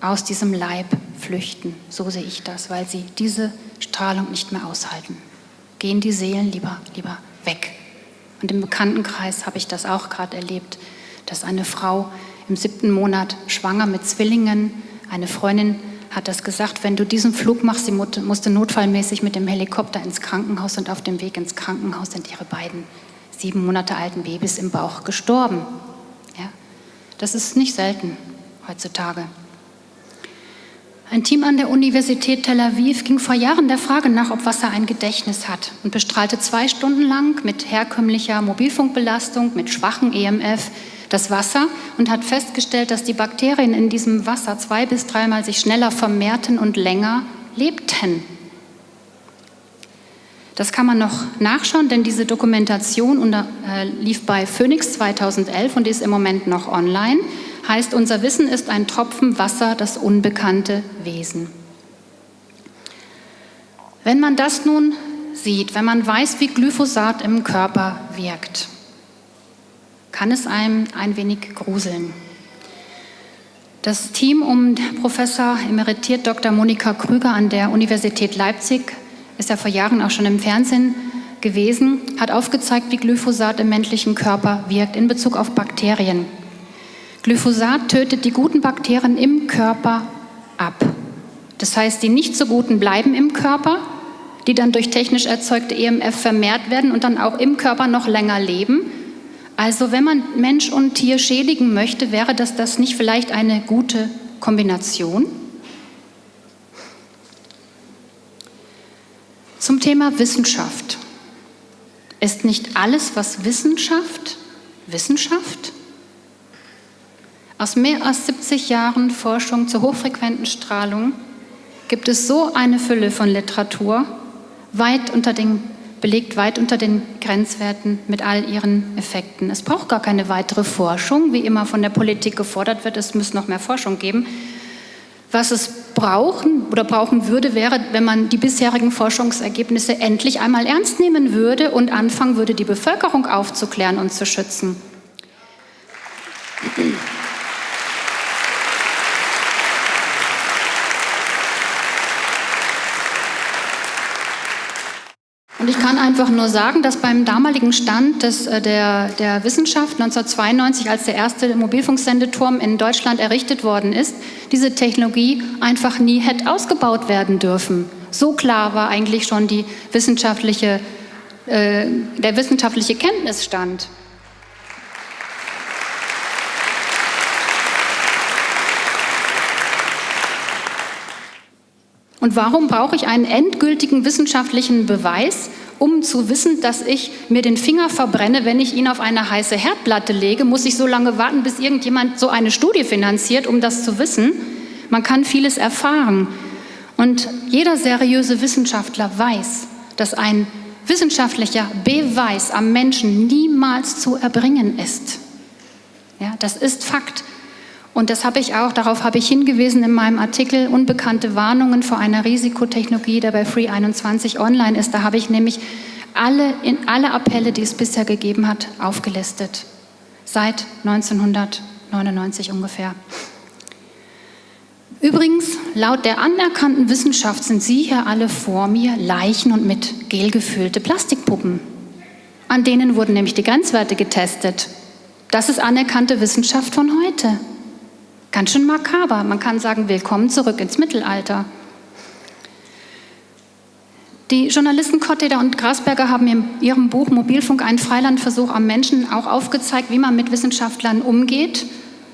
aus diesem Leib flüchten. So sehe ich das, weil sie diese Strahlung nicht mehr aushalten. Gehen die Seelen lieber, lieber weg. Und im Bekanntenkreis habe ich das auch gerade erlebt, dass eine Frau im siebten Monat schwanger mit Zwillingen. Eine Freundin hat das gesagt, wenn du diesen Flug machst, sie musste notfallmäßig mit dem Helikopter ins Krankenhaus und auf dem Weg ins Krankenhaus sind ihre beiden sieben Monate alten Babys im Bauch gestorben. Ja? Das ist nicht selten heutzutage. Ein Team an der Universität Tel Aviv ging vor Jahren der Frage nach, ob Wasser ein Gedächtnis hat und bestrahlte zwei Stunden lang mit herkömmlicher Mobilfunkbelastung, mit schwachem EMF das Wasser und hat festgestellt, dass die Bakterien in diesem Wasser zwei bis dreimal sich schneller vermehrten und länger lebten. Das kann man noch nachschauen, denn diese Dokumentation unter, äh, lief bei Phoenix 2011 und ist im Moment noch online. Heißt, unser Wissen ist ein Tropfen Wasser, das unbekannte Wesen. Wenn man das nun sieht, wenn man weiß, wie Glyphosat im Körper wirkt, kann es einem ein wenig gruseln. Das Team um Professor emeritiert Dr. Monika Krüger an der Universität Leipzig ist ja vor Jahren auch schon im Fernsehen gewesen, hat aufgezeigt, wie Glyphosat im menschlichen Körper wirkt in Bezug auf Bakterien. Glyphosat tötet die guten Bakterien im Körper ab. Das heißt, die nicht so guten bleiben im Körper, die dann durch technisch erzeugte EMF vermehrt werden und dann auch im Körper noch länger leben. Also wenn man Mensch und Tier schädigen möchte, wäre das das nicht vielleicht eine gute Kombination? Zum Thema Wissenschaft. Ist nicht alles, was Wissenschaft, Wissenschaft? Aus mehr als 70 Jahren Forschung zur hochfrequenten Strahlung gibt es so eine Fülle von Literatur, weit unter den, belegt weit unter den Grenzwerten mit all ihren Effekten. Es braucht gar keine weitere Forschung, wie immer von der Politik gefordert wird, es muss noch mehr Forschung geben. Was es brauchen oder brauchen würde, wäre, wenn man die bisherigen Forschungsergebnisse endlich einmal ernst nehmen würde und anfangen würde, die Bevölkerung aufzuklären und zu schützen. Und ich kann einfach nur sagen, dass beim damaligen Stand des, äh, der, der Wissenschaft 1992, als der erste Mobilfunksendeturm in Deutschland errichtet worden ist, diese Technologie einfach nie hätte ausgebaut werden dürfen. So klar war eigentlich schon die wissenschaftliche, äh, der wissenschaftliche Kenntnisstand. Und warum brauche ich einen endgültigen wissenschaftlichen Beweis, um zu wissen, dass ich mir den Finger verbrenne, wenn ich ihn auf eine heiße Herdplatte lege? Muss ich so lange warten, bis irgendjemand so eine Studie finanziert, um das zu wissen? Man kann vieles erfahren. Und jeder seriöse Wissenschaftler weiß, dass ein wissenschaftlicher Beweis am Menschen niemals zu erbringen ist. Ja, das ist Fakt. Und das habe ich auch, darauf habe ich hingewiesen in meinem Artikel Unbekannte Warnungen vor einer Risikotechnologie, der bei Free 21 online ist. Da habe ich nämlich alle, in alle Appelle, die es bisher gegeben hat, aufgelistet. Seit 1999 ungefähr. Übrigens, laut der anerkannten Wissenschaft sind Sie hier alle vor mir Leichen und mit Gel gefüllte Plastikpuppen. An denen wurden nämlich die Grenzwerte getestet. Das ist anerkannte Wissenschaft von heute. Ganz schön makaber. Man kann sagen, willkommen zurück ins Mittelalter. Die Journalisten Kotteder und Grasberger haben in ihrem Buch Mobilfunk einen Freilandversuch am Menschen auch aufgezeigt, wie man mit Wissenschaftlern umgeht,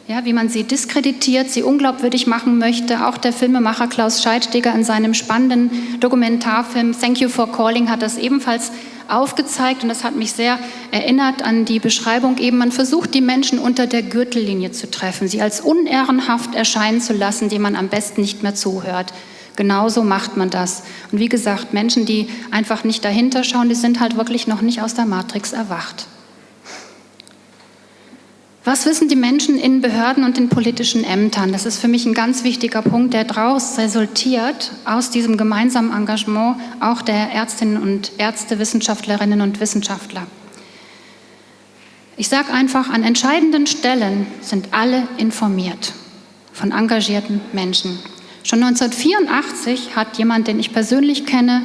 ja, wie man sie diskreditiert, sie unglaubwürdig machen möchte. Auch der Filmemacher Klaus Scheidsteger in seinem spannenden Dokumentarfilm Thank You for Calling hat das ebenfalls aufgezeigt und das hat mich sehr erinnert an die Beschreibung eben, man versucht die Menschen unter der Gürtellinie zu treffen, sie als unehrenhaft erscheinen zu lassen, dem man am besten nicht mehr zuhört. Genauso macht man das. Und wie gesagt, Menschen, die einfach nicht dahinter schauen, die sind halt wirklich noch nicht aus der Matrix erwacht. Was wissen die Menschen in Behörden und in politischen Ämtern? Das ist für mich ein ganz wichtiger Punkt, der daraus resultiert, aus diesem gemeinsamen Engagement auch der Ärztinnen und Ärzte, Wissenschaftlerinnen und Wissenschaftler. Ich sage einfach, an entscheidenden Stellen sind alle informiert von engagierten Menschen. Schon 1984 hat jemand, den ich persönlich kenne,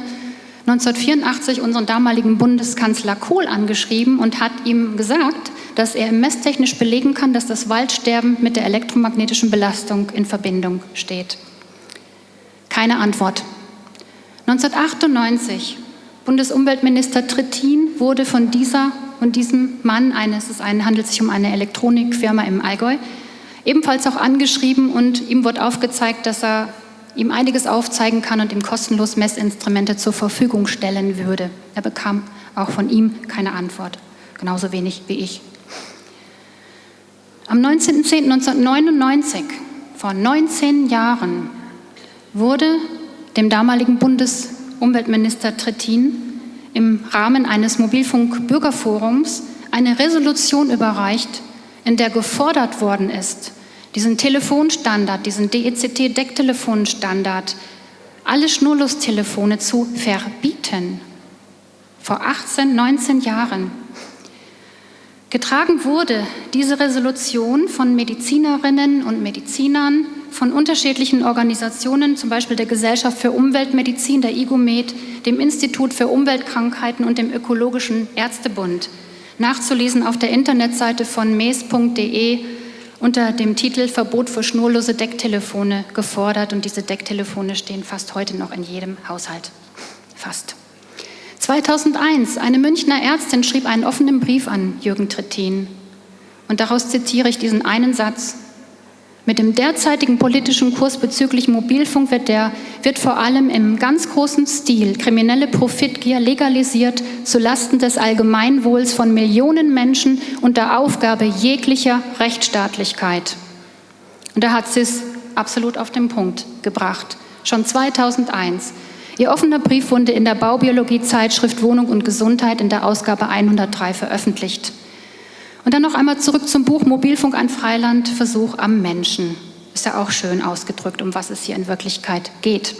1984 unseren damaligen Bundeskanzler Kohl angeschrieben und hat ihm gesagt, dass er messtechnisch belegen kann, dass das Waldsterben mit der elektromagnetischen Belastung in Verbindung steht. Keine Antwort. 1998, Bundesumweltminister Trittin wurde von dieser und diesem Mann, eine, es handelt sich um eine Elektronikfirma im Allgäu, ebenfalls auch angeschrieben und ihm wurde aufgezeigt, dass er ihm einiges aufzeigen kann und ihm kostenlos Messinstrumente zur Verfügung stellen würde. Er bekam auch von ihm keine Antwort, genauso wenig wie ich. Am 19.10.1999, vor 19 Jahren, wurde dem damaligen Bundesumweltminister Trittin im Rahmen eines Mobilfunk-Bürgerforums eine Resolution überreicht, in der gefordert worden ist, diesen Telefonstandard, diesen DECT-Decktelefonstandard, alle Schnurlustelefone zu verbieten. Vor 18, 19 Jahren. Getragen wurde diese Resolution von Medizinerinnen und Medizinern, von unterschiedlichen Organisationen, zum Beispiel der Gesellschaft für Umweltmedizin, der IGOMED, dem Institut für Umweltkrankheiten und dem Ökologischen Ärztebund. Nachzulesen auf der Internetseite von mes.de unter dem Titel Verbot für schnurlose Decktelefone gefordert. Und diese Decktelefone stehen fast heute noch in jedem Haushalt. Fast. 2001, eine Münchner Ärztin schrieb einen offenen Brief an Jürgen Trittin. Und daraus zitiere ich diesen einen Satz. Mit dem derzeitigen politischen Kurs bezüglich Mobilfunk wird, der, wird vor allem im ganz großen Stil kriminelle Profitgier legalisiert zulasten des Allgemeinwohls von Millionen Menschen unter Aufgabe jeglicher Rechtsstaatlichkeit. Und da hat sie es absolut auf den Punkt gebracht. Schon 2001. Ihr offener Brief wurde in der Baubiologie-Zeitschrift Wohnung und Gesundheit in der Ausgabe 103 veröffentlicht. Und dann noch einmal zurück zum Buch Mobilfunk ein Freiland, Versuch am Menschen. Ist ja auch schön ausgedrückt, um was es hier in Wirklichkeit geht.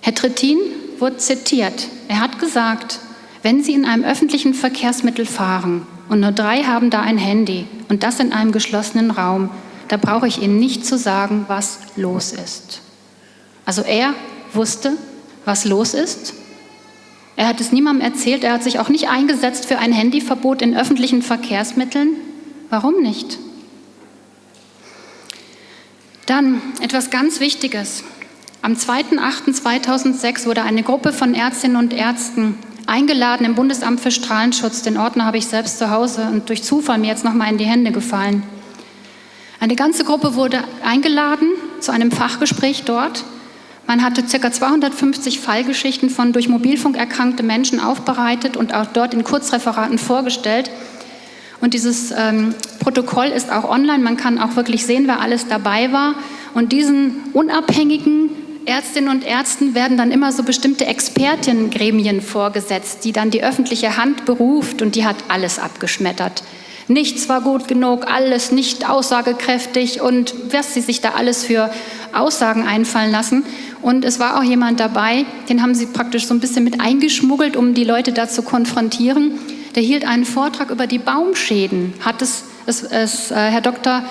Herr Trittin wurde zitiert. Er hat gesagt, wenn Sie in einem öffentlichen Verkehrsmittel fahren und nur drei haben da ein Handy und das in einem geschlossenen Raum, da brauche ich Ihnen nicht zu sagen, was los ist. Also er wusste, was los ist. Er hat es niemandem erzählt, er hat sich auch nicht eingesetzt für ein Handyverbot in öffentlichen Verkehrsmitteln. Warum nicht? Dann etwas ganz Wichtiges. Am 2.8.2006 wurde eine Gruppe von Ärztinnen und Ärzten eingeladen im Bundesamt für Strahlenschutz. Den Ordner habe ich selbst zu Hause und durch Zufall mir jetzt nochmal in die Hände gefallen. Eine ganze Gruppe wurde eingeladen zu einem Fachgespräch dort man hatte ca. 250 Fallgeschichten von durch Mobilfunk erkrankte Menschen aufbereitet und auch dort in Kurzreferaten vorgestellt. Und dieses ähm, Protokoll ist auch online. Man kann auch wirklich sehen, wer alles dabei war. Und diesen unabhängigen Ärztinnen und Ärzten werden dann immer so bestimmte Expertinnengremien vorgesetzt, die dann die öffentliche Hand beruft und die hat alles abgeschmettert. Nichts war gut genug, alles nicht aussagekräftig und was sie sich da alles für Aussagen einfallen lassen. Und es war auch jemand dabei, den haben sie praktisch so ein bisschen mit eingeschmuggelt, um die Leute da zu konfrontieren. Der hielt einen Vortrag über die Baumschäden, hat es, es, es äh, Herr Dr.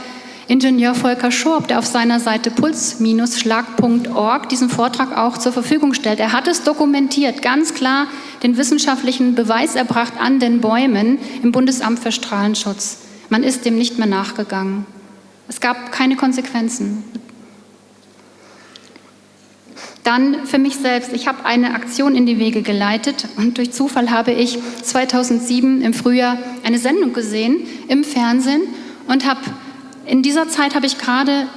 Ingenieur Volker Schorb, der auf seiner Seite puls-schlag.org diesen Vortrag auch zur Verfügung stellt. Er hat es dokumentiert, ganz klar den wissenschaftlichen Beweis erbracht an den Bäumen im Bundesamt für Strahlenschutz. Man ist dem nicht mehr nachgegangen. Es gab keine Konsequenzen. Dann für mich selbst, ich habe eine Aktion in die Wege geleitet und durch Zufall habe ich 2007 im Frühjahr eine Sendung gesehen im Fernsehen und habe in dieser Zeit habe ich gerade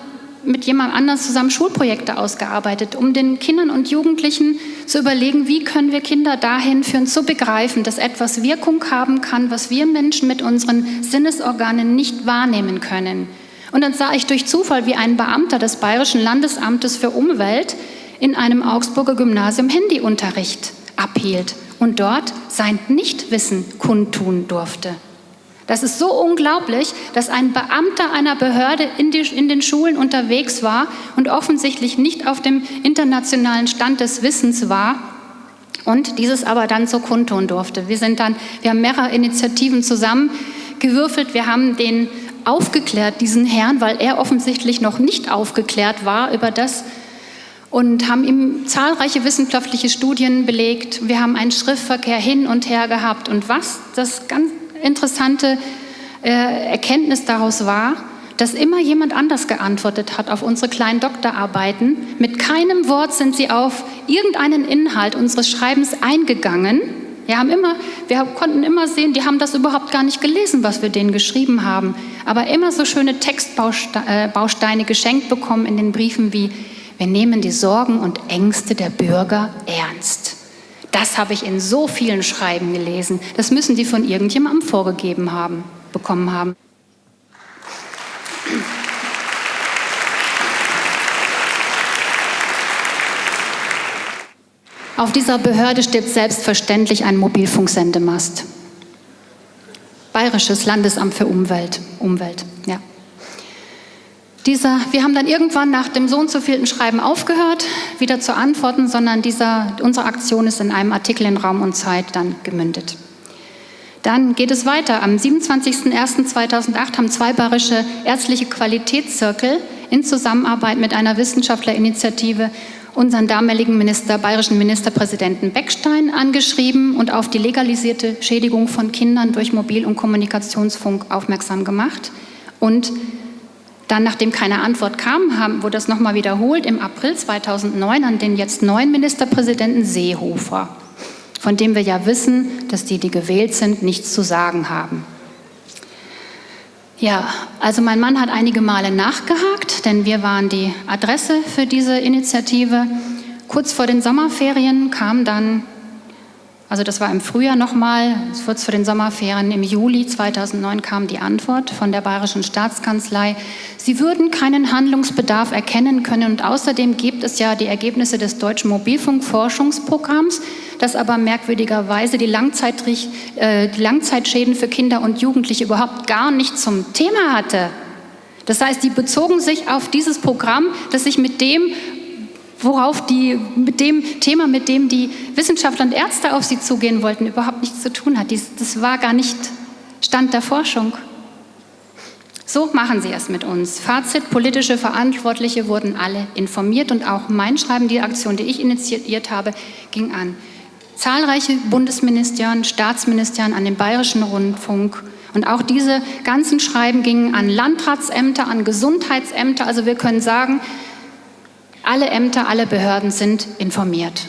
mit jemand anders zusammen Schulprojekte ausgearbeitet, um den Kindern und Jugendlichen zu überlegen, wie können wir Kinder dahin führen, zu begreifen, dass etwas Wirkung haben kann, was wir Menschen mit unseren Sinnesorganen nicht wahrnehmen können. Und dann sah ich durch Zufall, wie ein Beamter des Bayerischen Landesamtes für Umwelt in einem Augsburger Gymnasium Handyunterricht abhielt und dort sein Nichtwissen kundtun durfte. Das ist so unglaublich, dass ein Beamter einer Behörde in, die, in, den Schulen unterwegs war und offensichtlich nicht auf dem internationalen Stand des Wissens war und dieses aber dann so kundtun durfte. Wir sind dann, wir haben mehrere Initiativen zusammengewürfelt. Wir haben den aufgeklärt, diesen Herrn, weil er offensichtlich noch nicht aufgeklärt war über das, und haben ihm zahlreiche wissenschaftliche Studien belegt. Wir haben einen Schriftverkehr hin und her gehabt. Und was das ganz interessante äh, Erkenntnis daraus war, dass immer jemand anders geantwortet hat auf unsere kleinen Doktorarbeiten. Mit keinem Wort sind sie auf irgendeinen Inhalt unseres Schreibens eingegangen. Wir, haben immer, wir konnten immer sehen, die haben das überhaupt gar nicht gelesen, was wir denen geschrieben haben. Aber immer so schöne Textbausteine geschenkt bekommen in den Briefen wie wir nehmen die Sorgen und Ängste der Bürger ernst. Das habe ich in so vielen Schreiben gelesen. Das müssen die von irgendjemandem vorgegeben haben, bekommen haben. Auf dieser Behörde steht selbstverständlich ein Mobilfunksendemast. Bayerisches Landesamt für Umwelt. Umwelt. Dieser, wir haben dann irgendwann nach dem so und so vielten Schreiben aufgehört, wieder zu antworten, sondern dieser, unsere Aktion ist in einem Artikel in Raum und Zeit dann gemündet. Dann geht es weiter. Am 27.01.2008 haben zwei bayerische ärztliche Qualitätszirkel in Zusammenarbeit mit einer Wissenschaftlerinitiative unseren damaligen Minister, bayerischen Ministerpräsidenten Beckstein angeschrieben und auf die legalisierte Schädigung von Kindern durch Mobil- und Kommunikationsfunk aufmerksam gemacht. Und dann, nachdem keine Antwort kam, haben, wurde das nochmal wiederholt im April 2009 an den jetzt neuen Ministerpräsidenten Seehofer von dem wir ja wissen, dass die, die gewählt sind, nichts zu sagen haben. Ja, also mein Mann hat einige Male nachgehakt, denn wir waren die Adresse für diese Initiative. Kurz vor den Sommerferien kam dann also das war im Frühjahr nochmal, kurz vor den Sommerferien, im Juli 2009 kam die Antwort von der Bayerischen Staatskanzlei. Sie würden keinen Handlungsbedarf erkennen können und außerdem gibt es ja die Ergebnisse des Deutschen Mobilfunkforschungsprogramms, das aber merkwürdigerweise die, äh, die Langzeitschäden für Kinder und Jugendliche überhaupt gar nicht zum Thema hatte. Das heißt, die bezogen sich auf dieses Programm, das sich mit dem worauf die mit dem Thema, mit dem die Wissenschaftler und Ärzte auf sie zugehen wollten, überhaupt nichts zu tun hat. Das war gar nicht Stand der Forschung. So machen sie es mit uns. Fazit, politische Verantwortliche wurden alle informiert und auch mein Schreiben, die Aktion, die ich initiiert habe, ging an zahlreiche Bundesministerien, Staatsministerien, an den Bayerischen Rundfunk, und auch diese ganzen Schreiben gingen an Landratsämter, an Gesundheitsämter. Also wir können sagen, alle Ämter, alle Behörden sind informiert.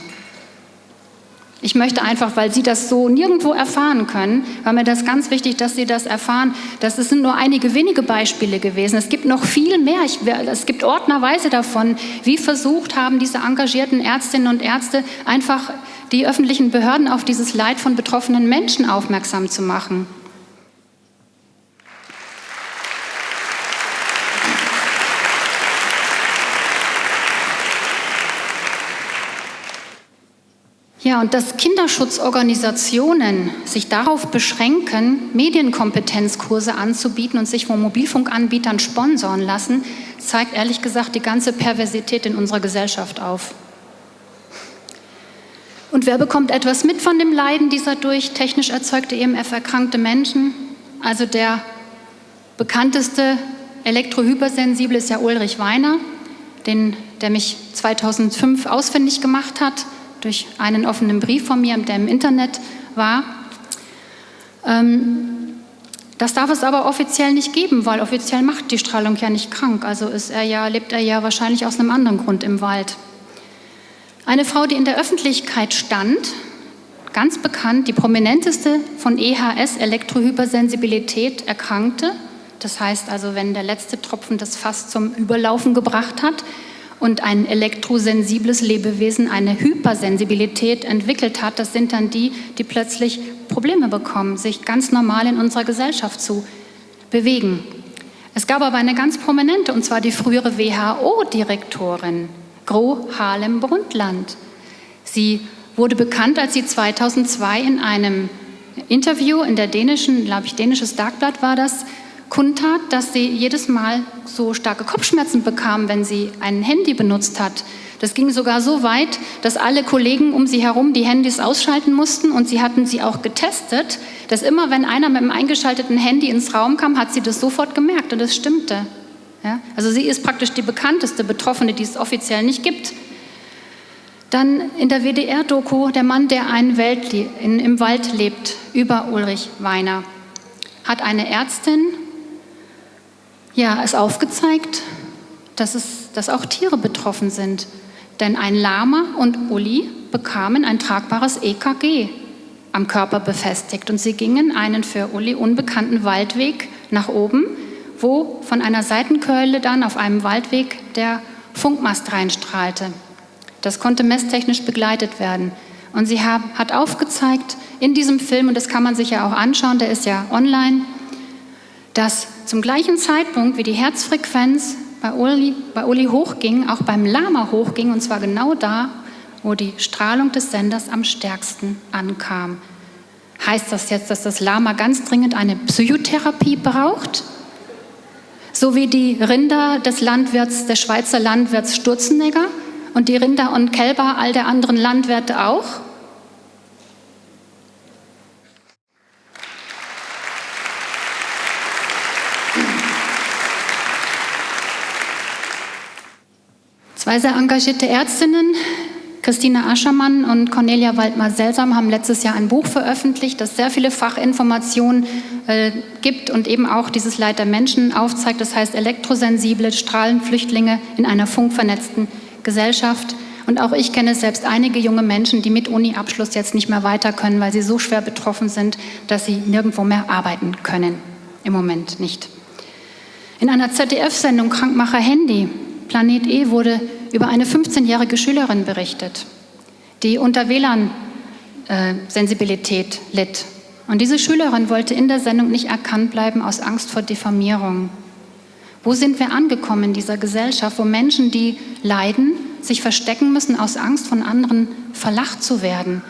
Ich möchte einfach, weil Sie das so nirgendwo erfahren können, war mir das ganz wichtig, dass Sie das erfahren. Das sind nur einige wenige Beispiele gewesen. Es gibt noch viel mehr. Ich, es gibt ordnerweise davon, wie versucht haben diese engagierten Ärztinnen und Ärzte einfach die öffentlichen Behörden auf dieses Leid von betroffenen Menschen aufmerksam zu machen. Ja, und dass Kinderschutzorganisationen sich darauf beschränken, Medienkompetenzkurse anzubieten und sich von Mobilfunkanbietern sponsoren lassen, zeigt ehrlich gesagt die ganze Perversität in unserer Gesellschaft auf. Und wer bekommt etwas mit von dem Leiden dieser durch technisch erzeugte EMF erkrankte Menschen? Also der bekannteste Elektrohypersensible ist ja Ulrich Weiner, den, der mich 2005 ausfindig gemacht hat durch einen offenen Brief von mir, der im Internet war. Ähm, das darf es aber offiziell nicht geben, weil offiziell macht die Strahlung ja nicht krank. Also ist er ja, lebt er ja wahrscheinlich aus einem anderen Grund im Wald. Eine Frau, die in der Öffentlichkeit stand, ganz bekannt, die prominenteste von EHS, Elektrohypersensibilität, erkrankte. Das heißt also, wenn der letzte Tropfen das Fass zum Überlaufen gebracht hat, und ein elektrosensibles Lebewesen eine Hypersensibilität entwickelt hat, das sind dann die, die plötzlich Probleme bekommen, sich ganz normal in unserer Gesellschaft zu bewegen. Es gab aber eine ganz prominente, und zwar die frühere WHO-Direktorin, Gro Harlem Brundtland. Sie wurde bekannt, als sie 2002 in einem Interview in der dänischen, glaube ich, dänisches Dagblatt war das, kundtat, dass sie jedes Mal so starke Kopfschmerzen bekam, wenn sie ein Handy benutzt hat. Das ging sogar so weit, dass alle Kollegen um sie herum die Handys ausschalten mussten und sie hatten sie auch getestet, dass immer wenn einer mit einem eingeschalteten Handy ins Raum kam, hat sie das sofort gemerkt und das stimmte. Ja? Also sie ist praktisch die bekannteste Betroffene, die es offiziell nicht gibt. Dann in der WDR-Doku Der Mann, der einen Welt in, im Wald lebt, über Ulrich Weiner, hat eine Ärztin ja, ist aufgezeigt, dass, es, dass auch Tiere betroffen sind. Denn ein Lama und Uli bekamen ein tragbares EKG am Körper befestigt und sie gingen einen für Uli unbekannten Waldweg nach oben, wo von einer Seitenkeule dann auf einem Waldweg der Funkmast reinstrahlte. Das konnte messtechnisch begleitet werden. Und sie hat aufgezeigt in diesem Film, und das kann man sich ja auch anschauen, der ist ja online, dass zum gleichen Zeitpunkt, wie die Herzfrequenz bei Uli, bei Uli hochging, auch beim Lama hochging, und zwar genau da, wo die Strahlung des Senders am stärksten ankam. Heißt das jetzt, dass das Lama ganz dringend eine Psychotherapie braucht? So wie die Rinder des Landwirts, des Schweizer Landwirts Sturzenegger und die Rinder und Kälber all der anderen Landwirte auch? Zwei sehr engagierte Ärztinnen, Christina Aschermann und Cornelia Waldmar-Selsam, haben letztes Jahr ein Buch veröffentlicht, das sehr viele Fachinformationen äh, gibt und eben auch dieses Leid der Menschen aufzeigt. Das heißt elektrosensible Strahlenflüchtlinge in einer funkvernetzten Gesellschaft. Und auch ich kenne selbst einige junge Menschen, die mit Uni-Abschluss jetzt nicht mehr weiter können, weil sie so schwer betroffen sind, dass sie nirgendwo mehr arbeiten können. Im Moment nicht. In einer ZDF-Sendung Krankmacher Handy Planet E wurde über eine 15-jährige Schülerin berichtet, die unter WLAN-Sensibilität litt. Und diese Schülerin wollte in der Sendung nicht erkannt bleiben aus Angst vor Diffamierung. Wo sind wir angekommen in dieser Gesellschaft, wo Menschen, die leiden, sich verstecken müssen aus Angst von anderen verlacht zu werden?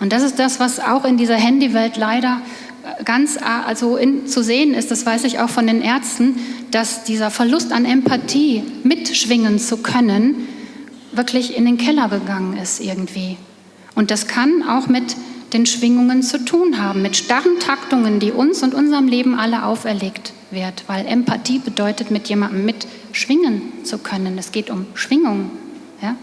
Und das ist das, was auch in dieser Handywelt leider ganz also in, zu sehen ist, das weiß ich auch von den Ärzten, dass dieser Verlust an Empathie mitschwingen zu können, wirklich in den Keller gegangen ist irgendwie. Und das kann auch mit den Schwingungen zu tun haben, mit starren Taktungen, die uns und unserem Leben alle auferlegt wird, weil Empathie bedeutet, mit jemandem mitschwingen zu können. Es geht um Schwingung. Ja?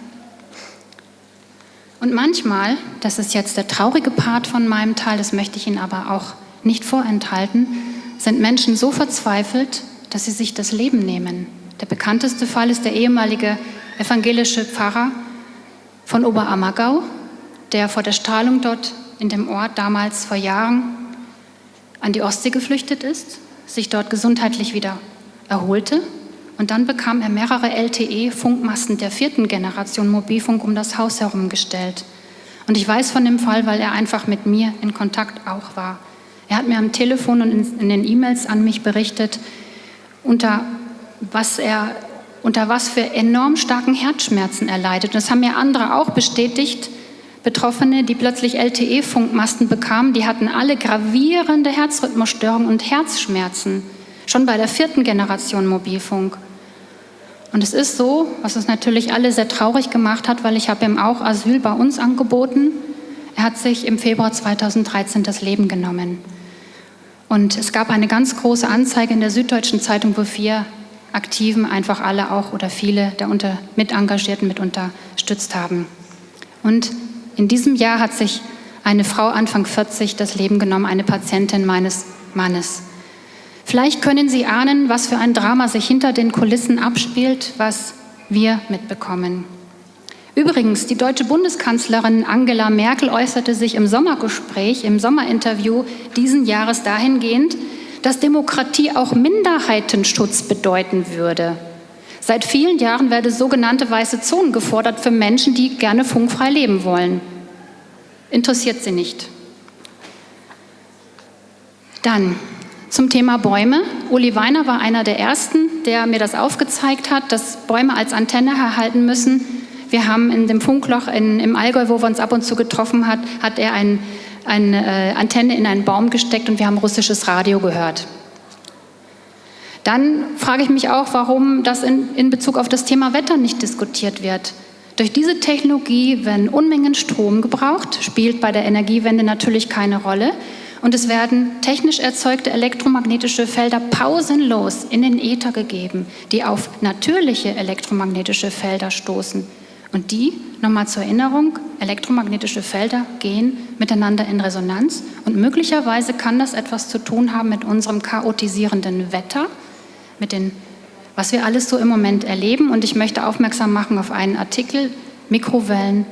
Und manchmal, das ist jetzt der traurige Part von meinem Teil, das möchte ich Ihnen aber auch nicht vorenthalten, sind Menschen so verzweifelt, dass sie sich das Leben nehmen. Der bekannteste Fall ist der ehemalige evangelische Pfarrer von Oberammergau, der vor der Strahlung dort in dem Ort damals vor Jahren an die Ostsee geflüchtet ist, sich dort gesundheitlich wieder erholte und dann bekam er mehrere LTE-Funkmasten der vierten Generation Mobilfunk um das Haus herum gestellt. Und ich weiß von dem Fall, weil er einfach mit mir in Kontakt auch war. Er hat mir am Telefon und in den E-Mails an mich berichtet, unter was er unter was für enorm starken Herzschmerzen er leidet. Das haben mir andere auch bestätigt. Betroffene, die plötzlich LTE-Funkmasten bekamen, die hatten alle gravierende Herzrhythmusstörungen und Herzschmerzen, schon bei der vierten Generation Mobilfunk. Und es ist so, was uns natürlich alle sehr traurig gemacht hat, weil ich habe ihm auch Asyl bei uns angeboten. Er hat sich im Februar 2013 das Leben genommen. Und es gab eine ganz große Anzeige in der Süddeutschen Zeitung, wo vier Aktiven einfach alle auch oder viele der unter, Mitengagierten mit unterstützt haben. Und in diesem Jahr hat sich eine Frau Anfang 40 das Leben genommen, eine Patientin meines Mannes. Vielleicht können Sie ahnen, was für ein Drama sich hinter den Kulissen abspielt, was wir mitbekommen. Übrigens, die deutsche Bundeskanzlerin Angela Merkel äußerte sich im Sommergespräch, im Sommerinterview diesen Jahres dahingehend, dass Demokratie auch Minderheitenschutz bedeuten würde. Seit vielen Jahren werde sogenannte weiße Zonen gefordert für Menschen, die gerne funkfrei leben wollen. Interessiert sie nicht. Dann zum Thema Bäume. Uli Weiner war einer der Ersten, der mir das aufgezeigt hat, dass Bäume als Antenne erhalten müssen wir haben in dem Funkloch in, im Allgäu, wo wir uns ab und zu getroffen hat, hat er ein, eine äh, Antenne in einen Baum gesteckt und wir haben russisches Radio gehört. Dann frage ich mich auch, warum das in, in Bezug auf das Thema Wetter nicht diskutiert wird. Durch diese Technologie werden Unmengen Strom gebraucht, spielt bei der Energiewende natürlich keine Rolle. Und es werden technisch erzeugte elektromagnetische Felder pausenlos in den Äther gegeben, die auf natürliche elektromagnetische Felder stoßen. Und die, nochmal zur Erinnerung, elektromagnetische Felder gehen miteinander in Resonanz und möglicherweise kann das etwas zu tun haben mit unserem chaotisierenden Wetter, mit den, was wir alles so im Moment erleben. Und ich möchte aufmerksam machen auf einen Artikel, Mikrowellen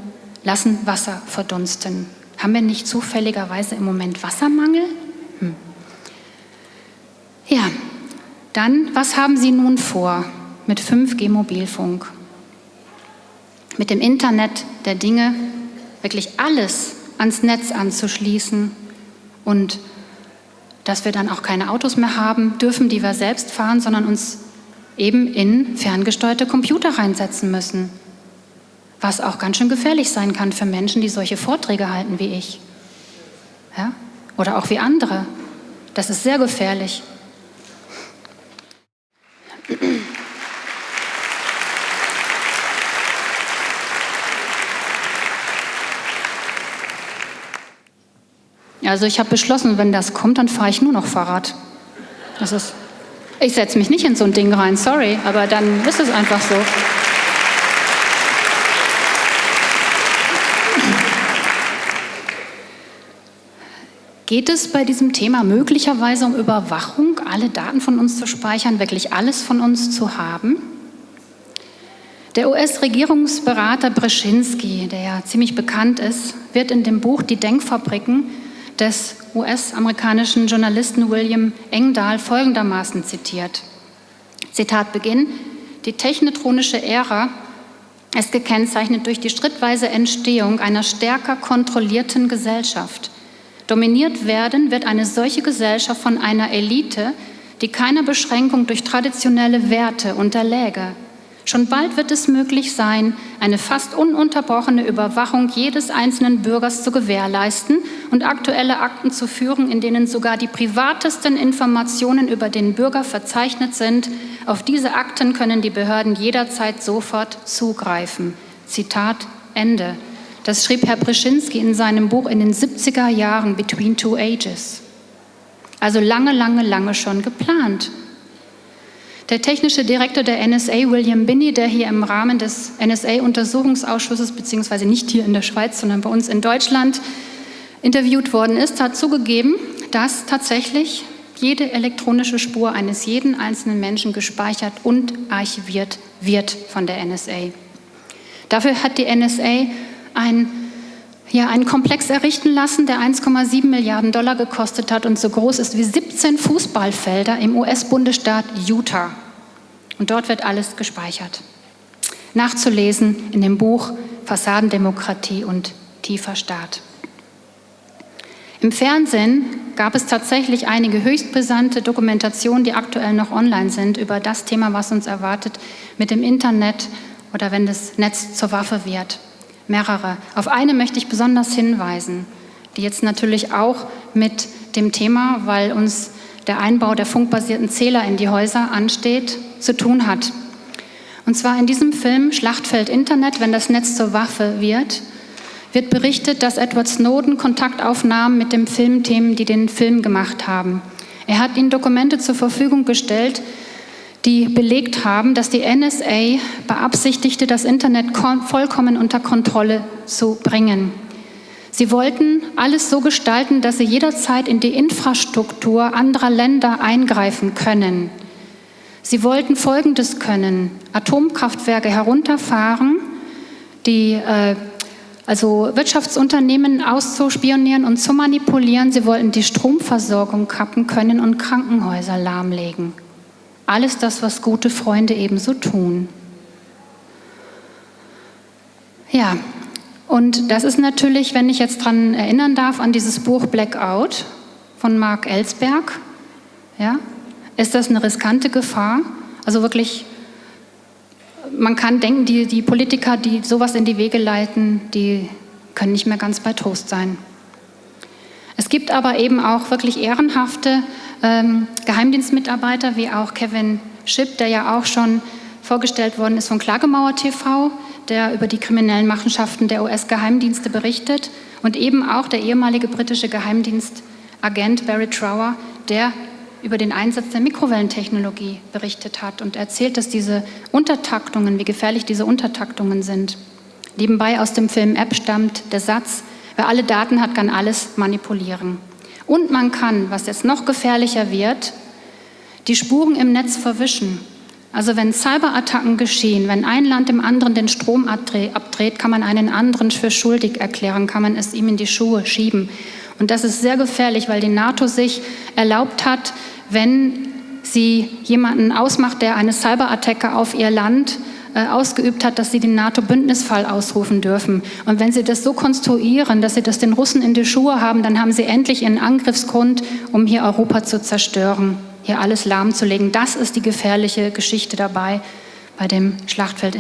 lassen Wasser verdunsten. Haben wir nicht zufälligerweise im Moment Wassermangel? Hm. Ja, dann, was haben Sie nun vor mit 5G-Mobilfunk? Mit dem Internet der Dinge wirklich alles ans Netz anzuschließen und dass wir dann auch keine Autos mehr haben dürfen, die wir selbst fahren, sondern uns eben in ferngesteuerte Computer reinsetzen müssen. was auch ganz schön gefährlich sein kann für Menschen, die solche Vorträge halten wie ich. Ja? Oder auch wie andere. Das ist sehr gefährlich. Also ich habe beschlossen, wenn das kommt, dann fahre ich nur noch Fahrrad. Das ist, ich setze mich nicht in so ein Ding rein, sorry, aber dann ist es einfach so. Geht es bei diesem Thema möglicherweise um Überwachung, alle Daten von uns zu speichern, wirklich alles von uns zu haben? Der US-Regierungsberater Brzezinski, der ja ziemlich bekannt ist, wird in dem Buch Die Denkfabriken des US-amerikanischen Journalisten William Engdahl folgendermaßen zitiert. Zitat Beginn, die technetronische Ära ist gekennzeichnet durch die schrittweise Entstehung einer stärker kontrollierten Gesellschaft – Dominiert werden wird eine solche Gesellschaft von einer Elite, die keiner Beschränkung durch traditionelle Werte unterläge. Schon bald wird es möglich sein, eine fast ununterbrochene Überwachung jedes einzelnen Bürgers zu gewährleisten und aktuelle Akten zu führen, in denen sogar die privatesten Informationen über den Bürger verzeichnet sind. Auf diese Akten können die Behörden jederzeit sofort zugreifen. Zitat Ende. Das schrieb Herr Brzezinski in seinem Buch in den 70er Jahren, Between Two Ages. Also lange, lange, lange schon geplant. Der technische Direktor der NSA, William Binney, der hier im Rahmen des NSA-Untersuchungsausschusses, beziehungsweise nicht hier in der Schweiz, sondern bei uns in Deutschland, interviewt worden ist, hat zugegeben, dass tatsächlich jede elektronische Spur eines jeden einzelnen Menschen gespeichert und archiviert wird von der NSA. Dafür hat die NSA ein, ja, einen Komplex errichten lassen, der 1,7 Milliarden Dollar gekostet hat und so groß ist wie 17 Fußballfelder im US-Bundesstaat Utah. Und dort wird alles gespeichert. Nachzulesen in dem Buch Fassadendemokratie und tiefer Staat. Im Fernsehen gab es tatsächlich einige höchst brisante Dokumentationen, die aktuell noch online sind, über das Thema, was uns erwartet mit dem Internet oder wenn das Netz zur Waffe wird mehrere. Auf eine möchte ich besonders hinweisen, die jetzt natürlich auch mit dem Thema, weil uns der Einbau der funkbasierten Zähler in die Häuser ansteht, zu tun hat. Und zwar in diesem Film Schlachtfeld Internet, wenn das Netz zur Waffe wird, wird berichtet, dass Edward Snowden Kontaktaufnahmen mit dem Filmteam, die den Film gemacht haben. Er hat ihnen Dokumente zur Verfügung gestellt, die belegt haben, dass die NSA beabsichtigte, das Internet vollkommen unter Kontrolle zu bringen. Sie wollten alles so gestalten, dass sie jederzeit in die Infrastruktur anderer Länder eingreifen können. Sie wollten Folgendes können, Atomkraftwerke herunterfahren, die, äh, also Wirtschaftsunternehmen auszuspionieren und zu manipulieren. Sie wollten die Stromversorgung kappen können und Krankenhäuser lahmlegen. Alles das, was gute Freunde ebenso tun. Ja, und das ist natürlich, wenn ich jetzt daran erinnern darf, an dieses Buch Blackout von Mark Ellsberg, ja, ist das eine riskante Gefahr. Also wirklich, man kann denken, die, die Politiker, die sowas in die Wege leiten, die können nicht mehr ganz bei Trost sein. Es gibt aber eben auch wirklich ehrenhafte ähm, Geheimdienstmitarbeiter wie auch Kevin Schipp, der ja auch schon vorgestellt worden ist von Klagemauer TV, der über die kriminellen Machenschaften der US-Geheimdienste berichtet und eben auch der ehemalige britische Geheimdienstagent Barry Trower, der über den Einsatz der Mikrowellentechnologie berichtet hat und erzählt, dass diese Untertaktungen, wie gefährlich diese Untertaktungen sind. Nebenbei aus dem Film App stammt der Satz, wer alle Daten hat, kann alles manipulieren. Und man kann, was jetzt noch gefährlicher wird, die Spuren im Netz verwischen. Also wenn Cyberattacken geschehen, wenn ein Land dem anderen den Strom abdreht, kann man einen anderen für schuldig erklären, kann man es ihm in die Schuhe schieben. Und das ist sehr gefährlich, weil die NATO sich erlaubt hat, wenn sie jemanden ausmacht, der eine Cyberattacke auf ihr Land äh, ausgeübt hat, dass sie den NATO-Bündnisfall ausrufen dürfen. Und wenn sie das so konstruieren, dass sie das den Russen in die Schuhe haben, dann haben sie endlich ihren Angriffsgrund, um hier Europa zu zerstören, hier alles lahmzulegen. Das ist die gefährliche Geschichte dabei bei dem Schlachtfeld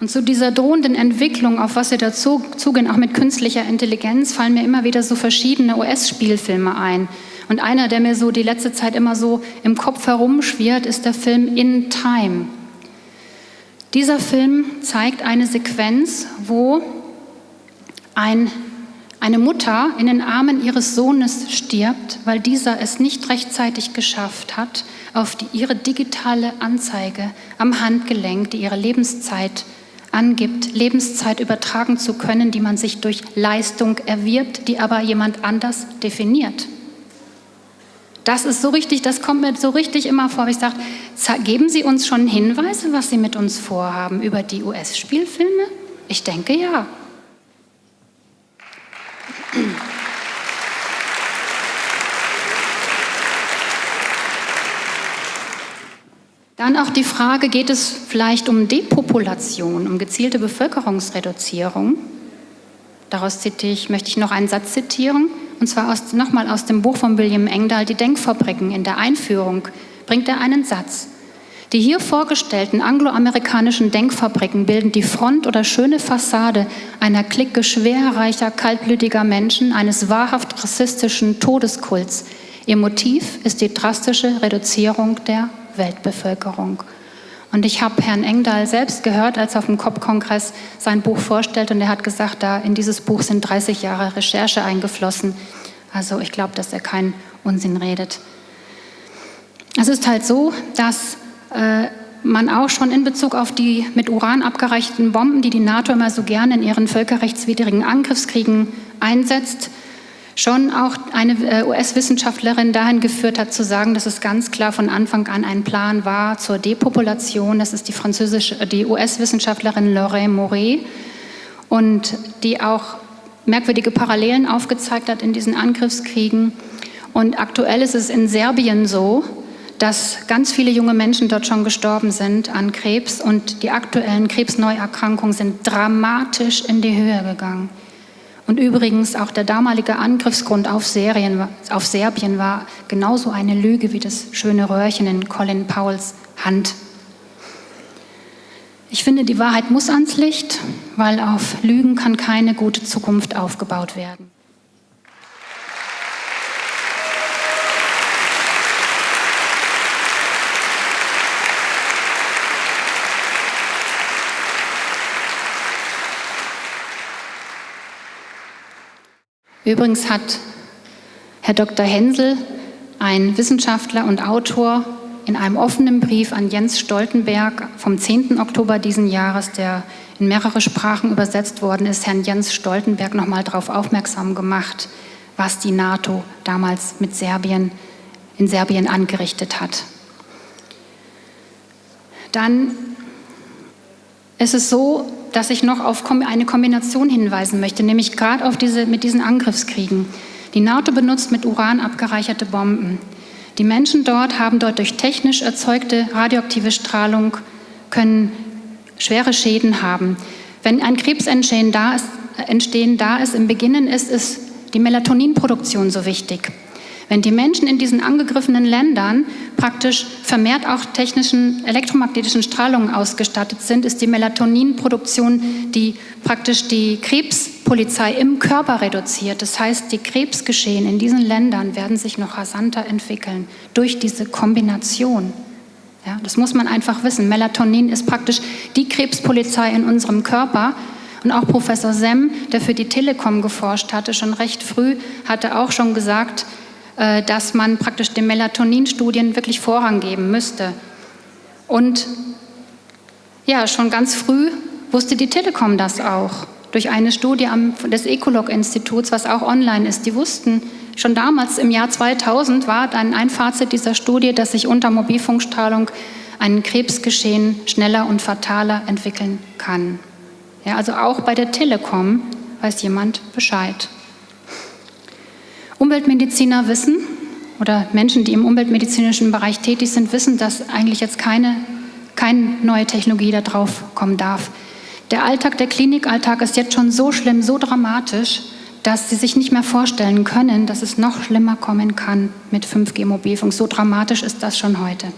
Und zu dieser drohenden Entwicklung, auf was wir dazu zugehen, auch mit künstlicher Intelligenz, fallen mir immer wieder so verschiedene US-Spielfilme ein. Und einer, der mir so die letzte Zeit immer so im Kopf herumschwirrt, ist der Film In Time. Dieser Film zeigt eine Sequenz, wo ein, eine Mutter in den Armen ihres Sohnes stirbt, weil dieser es nicht rechtzeitig geschafft hat, auf die, ihre digitale Anzeige am Handgelenk, die ihre Lebenszeit angibt, Lebenszeit übertragen zu können, die man sich durch Leistung erwirbt, die aber jemand anders definiert. Das ist so richtig, das kommt mir so richtig immer vor. Ich sage, geben Sie uns schon Hinweise, was Sie mit uns vorhaben über die US-Spielfilme? Ich denke ja. Dann auch die Frage, geht es vielleicht um Depopulation, um gezielte Bevölkerungsreduzierung? Daraus ich, möchte ich noch einen Satz zitieren, und zwar nochmal aus dem Buch von William Engdahl, Die Denkfabriken. In der Einführung bringt er einen Satz. Die hier vorgestellten angloamerikanischen Denkfabriken bilden die Front oder schöne Fassade einer Clique schwerreicher, kaltblütiger Menschen, eines wahrhaft rassistischen Todeskults. Ihr Motiv ist die drastische Reduzierung der Weltbevölkerung. Und ich habe Herrn Engdahl selbst gehört, als er auf dem COP-Kongress sein Buch vorstellt. Und er hat gesagt, da in dieses Buch sind 30 Jahre Recherche eingeflossen. Also ich glaube, dass er keinen Unsinn redet. Es ist halt so, dass äh, man auch schon in Bezug auf die mit Uran abgereichten Bomben, die die NATO immer so gerne in ihren völkerrechtswidrigen Angriffskriegen einsetzt, schon auch eine äh, US-Wissenschaftlerin dahin geführt hat, zu sagen, dass es ganz klar von Anfang an ein Plan war zur Depopulation. Das ist die französische, äh, die US-Wissenschaftlerin Lorraine Moret und die auch merkwürdige Parallelen aufgezeigt hat in diesen Angriffskriegen. Und aktuell ist es in Serbien so, dass ganz viele junge Menschen dort schon gestorben sind an Krebs und die aktuellen Krebsneuerkrankungen sind dramatisch in die Höhe gegangen. Und übrigens auch der damalige Angriffsgrund auf, Serien, auf Serbien war genauso eine Lüge wie das schöne Röhrchen in Colin Powells Hand. Ich finde, die Wahrheit muss ans Licht, weil auf Lügen kann keine gute Zukunft aufgebaut werden. Übrigens hat Herr Dr. Hensel, ein Wissenschaftler und Autor, in einem offenen Brief an Jens Stoltenberg vom 10. Oktober diesen Jahres, der in mehrere Sprachen übersetzt worden ist, Herrn Jens Stoltenberg nochmal darauf aufmerksam gemacht, was die NATO damals mit Serbien, in Serbien angerichtet hat. Dann ist es so, dass ich noch auf eine Kombination hinweisen möchte, nämlich gerade auf diese, mit diesen Angriffskriegen. Die NATO benutzt mit Uran abgereicherte Bomben. Die Menschen dort haben dort durch technisch erzeugte radioaktive Strahlung, können schwere Schäden haben. Wenn ein Krebsentstehen da ist, entstehen da ist im Beginnen ist, ist die Melatoninproduktion so wichtig. Wenn die Menschen in diesen angegriffenen Ländern praktisch vermehrt auch technischen elektromagnetischen Strahlungen ausgestattet sind, ist die Melatoninproduktion, die praktisch die Krebspolizei im Körper reduziert. Das heißt, die Krebsgeschehen in diesen Ländern werden sich noch rasanter entwickeln durch diese Kombination. Ja, das muss man einfach wissen. Melatonin ist praktisch die Krebspolizei in unserem Körper. Und auch Professor Semm, der für die Telekom geforscht hatte, schon recht früh, hatte auch schon gesagt, dass man praktisch den Melatoninstudien wirklich Vorrang geben müsste. Und ja, schon ganz früh wusste die Telekom das auch. Durch eine Studie des Ecolog-Instituts, was auch online ist. Die wussten schon damals im Jahr 2000 war dann ein Fazit dieser Studie, dass sich unter Mobilfunkstrahlung ein Krebsgeschehen schneller und fataler entwickeln kann. Ja, also auch bei der Telekom weiß jemand Bescheid. Umweltmediziner wissen oder Menschen, die im umweltmedizinischen Bereich tätig sind, wissen, dass eigentlich jetzt keine, keine neue Technologie da drauf kommen darf. Der Alltag, der Klinikalltag ist jetzt schon so schlimm, so dramatisch, dass sie sich nicht mehr vorstellen können, dass es noch schlimmer kommen kann mit 5G-Mobilfunk. So dramatisch ist das schon heute.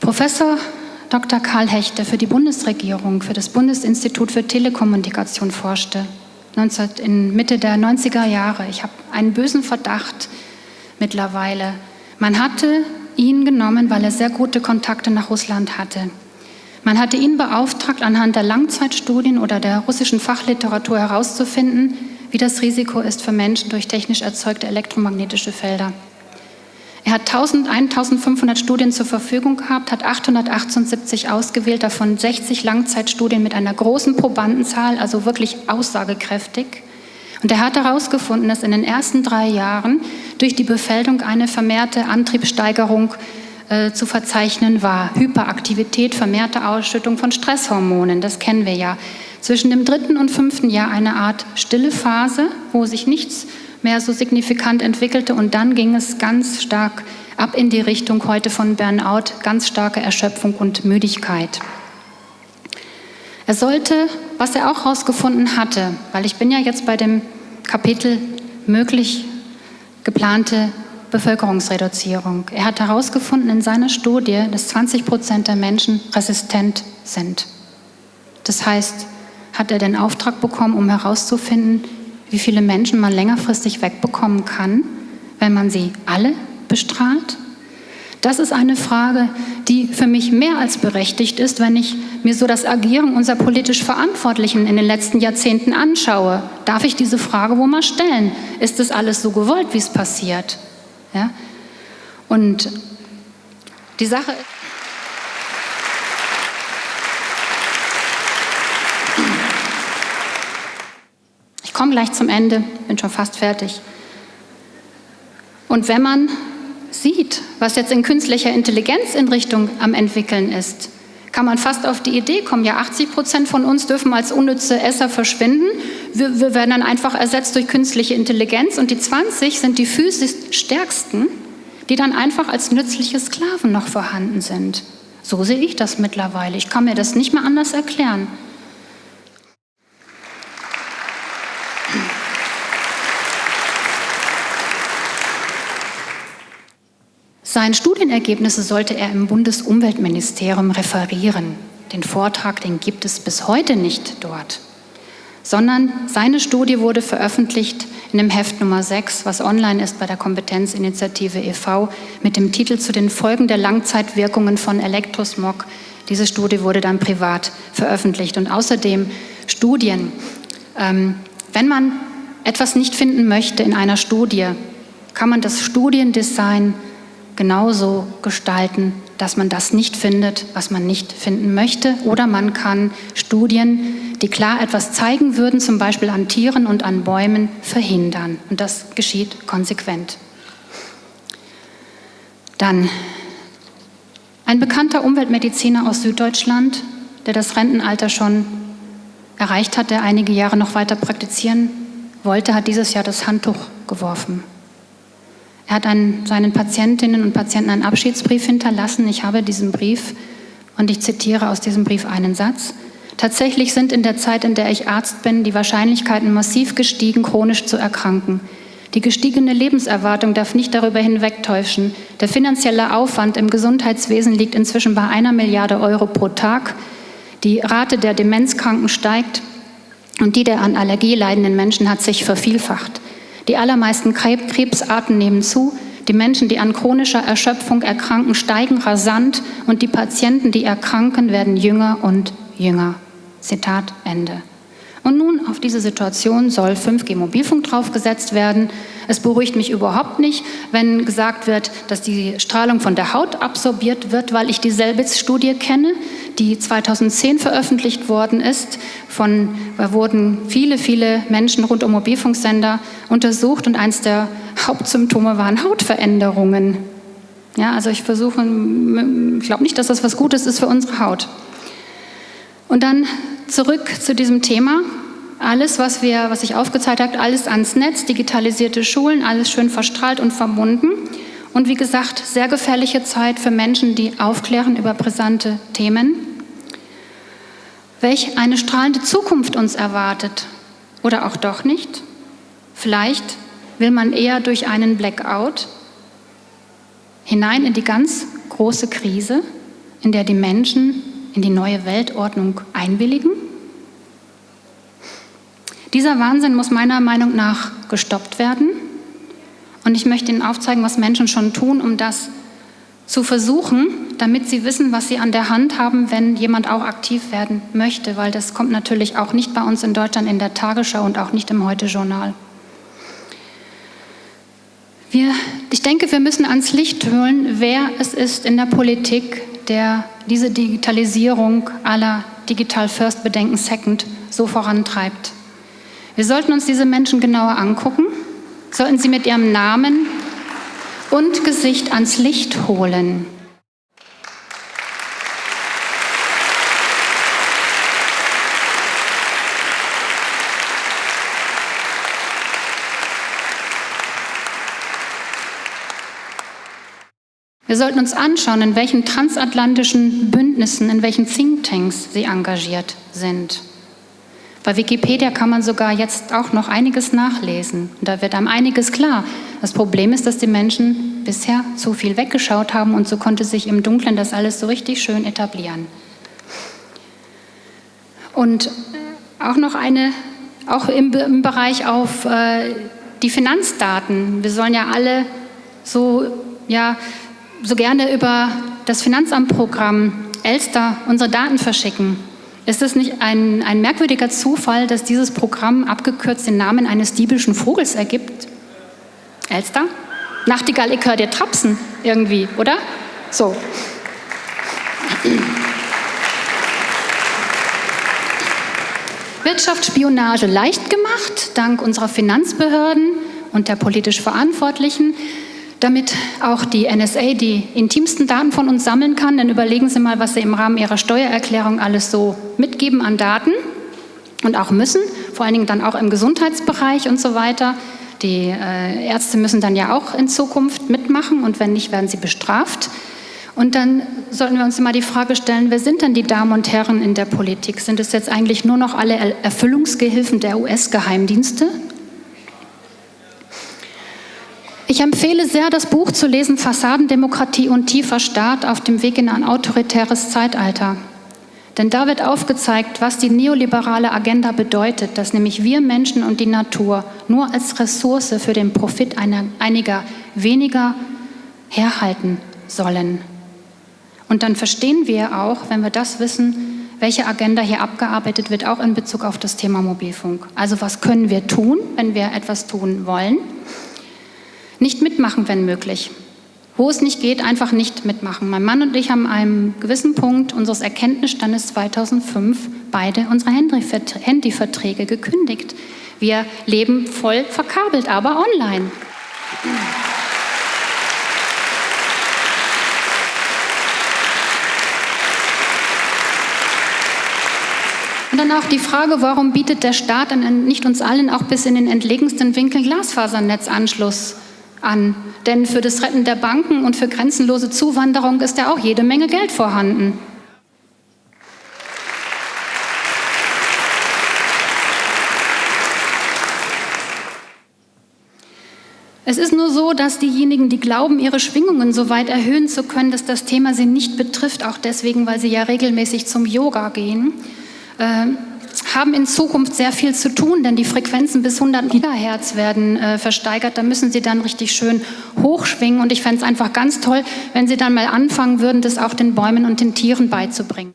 Professor Dr. Karl Hecht, der für die Bundesregierung, für das Bundesinstitut für Telekommunikation forschte, 19, in Mitte der 90er Jahre. Ich habe einen bösen Verdacht mittlerweile. Man hatte ihn genommen, weil er sehr gute Kontakte nach Russland hatte. Man hatte ihn beauftragt, anhand der Langzeitstudien oder der russischen Fachliteratur herauszufinden, wie das Risiko ist für Menschen durch technisch erzeugte elektromagnetische Felder. Er hat 1000, 1500 Studien zur Verfügung gehabt, hat 878 ausgewählt, davon 60 Langzeitstudien mit einer großen Probandenzahl, also wirklich aussagekräftig. Und er hat herausgefunden, dass in den ersten drei Jahren durch die Befeldung eine vermehrte Antriebssteigerung äh, zu verzeichnen war. Hyperaktivität, vermehrte Ausschüttung von Stresshormonen, das kennen wir ja. Zwischen dem dritten und fünften Jahr eine Art stille Phase, wo sich nichts mehr so signifikant entwickelte und dann ging es ganz stark ab in die Richtung heute von Burnout, ganz starke Erschöpfung und Müdigkeit. Er sollte, was er auch herausgefunden hatte, weil ich bin ja jetzt bei dem Kapitel möglich geplante Bevölkerungsreduzierung. Er hat herausgefunden in seiner Studie, dass 20 Prozent der Menschen resistent sind. Das heißt, hat er den Auftrag bekommen, um herauszufinden, wie viele Menschen man längerfristig wegbekommen kann, wenn man sie alle bestrahlt? Das ist eine Frage, die für mich mehr als berechtigt ist, wenn ich mir so das Agieren unserer politisch Verantwortlichen in den letzten Jahrzehnten anschaue. Darf ich diese Frage wohl mal stellen? Ist das alles so gewollt, wie es passiert? Ja? Und die Sache ist, komme gleich zum Ende, bin schon fast fertig. Und wenn man sieht, was jetzt in künstlicher Intelligenz in Richtung am entwickeln ist, kann man fast auf die Idee kommen, ja 80 Prozent von uns dürfen als unnütze Esser verschwinden. Wir, wir werden dann einfach ersetzt durch künstliche Intelligenz und die 20 sind die physisch stärksten, die dann einfach als nützliche Sklaven noch vorhanden sind. So sehe ich das mittlerweile. Ich kann mir das nicht mehr anders erklären. Seine Studienergebnisse sollte er im Bundesumweltministerium referieren. Den Vortrag, den gibt es bis heute nicht dort, sondern seine Studie wurde veröffentlicht in dem Heft Nummer 6, was online ist bei der Kompetenzinitiative e.V., mit dem Titel zu den Folgen der Langzeitwirkungen von Elektrosmog. Diese Studie wurde dann privat veröffentlicht und außerdem Studien. Ähm, wenn man etwas nicht finden möchte in einer Studie, kann man das Studiendesign genauso gestalten, dass man das nicht findet, was man nicht finden möchte. Oder man kann Studien, die klar etwas zeigen würden, zum Beispiel an Tieren und an Bäumen, verhindern. Und das geschieht konsequent. Dann ein bekannter Umweltmediziner aus Süddeutschland, der das Rentenalter schon erreicht hat, der einige Jahre noch weiter praktizieren wollte, hat dieses Jahr das Handtuch geworfen. Er hat einen, seinen Patientinnen und Patienten einen Abschiedsbrief hinterlassen. Ich habe diesen Brief und ich zitiere aus diesem Brief einen Satz. Tatsächlich sind in der Zeit, in der ich Arzt bin, die Wahrscheinlichkeiten massiv gestiegen, chronisch zu erkranken. Die gestiegene Lebenserwartung darf nicht darüber hinwegtäuschen. Der finanzielle Aufwand im Gesundheitswesen liegt inzwischen bei einer Milliarde Euro pro Tag. Die Rate der Demenzkranken steigt und die der an Allergie leidenden Menschen hat sich vervielfacht. Die allermeisten Krebsarten nehmen zu, die Menschen, die an chronischer Erschöpfung erkranken, steigen rasant und die Patienten, die erkranken, werden jünger und jünger. Zitat Ende. Und nun auf diese Situation soll 5G-Mobilfunk draufgesetzt werden. Es beruhigt mich überhaupt nicht, wenn gesagt wird, dass die Strahlung von der Haut absorbiert wird, weil ich dieselbe Studie kenne, die 2010 veröffentlicht worden ist. Von, da wurden viele, viele Menschen rund um Mobilfunksender untersucht und eines der Hauptsymptome waren Hautveränderungen. Ja, also ich versuche, ich glaube nicht, dass das was Gutes ist für unsere Haut. Und dann zurück zu diesem Thema. Alles, was, wir, was ich aufgezeigt habe, alles ans Netz, digitalisierte Schulen, alles schön verstrahlt und verbunden. Und wie gesagt, sehr gefährliche Zeit für Menschen, die aufklären über brisante Themen. Welch eine strahlende Zukunft uns erwartet. Oder auch doch nicht? Vielleicht will man eher durch einen Blackout hinein in die ganz große Krise, in der die Menschen in die neue Weltordnung einwilligen? Dieser Wahnsinn muss meiner Meinung nach gestoppt werden. Und ich möchte Ihnen aufzeigen, was Menschen schon tun, um das zu versuchen, damit sie wissen, was sie an der Hand haben, wenn jemand auch aktiv werden möchte, weil das kommt natürlich auch nicht bei uns in Deutschland in der Tagesschau und auch nicht im Heute-Journal. Ich denke, wir müssen ans Licht holen, wer es ist in der Politik, der diese Digitalisierung aller Digital First Bedenken Second so vorantreibt. Wir sollten uns diese Menschen genauer angucken, sollten sie mit ihrem Namen und Gesicht ans Licht holen. Wir sollten uns anschauen, in welchen transatlantischen Bündnissen, in welchen Thinktanks sie engagiert sind. Bei Wikipedia kann man sogar jetzt auch noch einiges nachlesen. Und da wird einem einiges klar. Das Problem ist, dass die Menschen bisher zu viel weggeschaut haben und so konnte sich im Dunkeln das alles so richtig schön etablieren. Und auch noch eine, auch im, im Bereich auf äh, die Finanzdaten. Wir sollen ja alle so, ja, so gerne über das Finanzamtprogramm Elster unsere Daten verschicken. Ist es nicht ein, ein merkwürdiger Zufall, dass dieses Programm abgekürzt den Namen eines diebischen Vogels ergibt? Elster? Nachtigall, ich höre dir trapsen irgendwie, oder? So. Wirtschaftsspionage leicht gemacht, dank unserer Finanzbehörden und der politisch Verantwortlichen damit auch die NSA die intimsten Daten von uns sammeln kann. Dann überlegen Sie mal, was Sie im Rahmen Ihrer Steuererklärung alles so mitgeben an Daten und auch müssen, vor allen Dingen dann auch im Gesundheitsbereich und so weiter. Die äh, Ärzte müssen dann ja auch in Zukunft mitmachen und wenn nicht, werden sie bestraft. Und dann sollten wir uns mal die Frage stellen, wer sind denn die Damen und Herren in der Politik? Sind es jetzt eigentlich nur noch alle Erfüllungsgehilfen der US-Geheimdienste? Ich empfehle sehr, das Buch zu lesen Fassadendemokratie und tiefer Staat auf dem Weg in ein autoritäres Zeitalter. Denn da wird aufgezeigt, was die neoliberale Agenda bedeutet, dass nämlich wir Menschen und die Natur nur als Ressource für den Profit einer, einiger weniger herhalten sollen. Und dann verstehen wir auch, wenn wir das wissen, welche Agenda hier abgearbeitet wird, auch in Bezug auf das Thema Mobilfunk. Also was können wir tun, wenn wir etwas tun wollen? Nicht mitmachen, wenn möglich. Wo es nicht geht, einfach nicht mitmachen. Mein Mann und ich haben an einem gewissen Punkt unseres Erkenntnisstandes 2005 beide unsere Handyverträge gekündigt. Wir leben voll verkabelt, aber online. Und dann auch die Frage, warum bietet der Staat nicht uns allen auch bis in den entlegensten Winkel Glasfasernetzanschluss an. Denn für das Retten der Banken und für grenzenlose Zuwanderung ist ja auch jede Menge Geld vorhanden. Es ist nur so, dass diejenigen, die glauben, ihre Schwingungen so weit erhöhen zu können, dass das Thema sie nicht betrifft, auch deswegen, weil sie ja regelmäßig zum Yoga gehen, äh, haben in Zukunft sehr viel zu tun, denn die Frequenzen bis 100 Gigahertz werden äh, versteigert. Da müssen Sie dann richtig schön hochschwingen. Und ich fände es einfach ganz toll, wenn Sie dann mal anfangen würden, das auch den Bäumen und den Tieren beizubringen.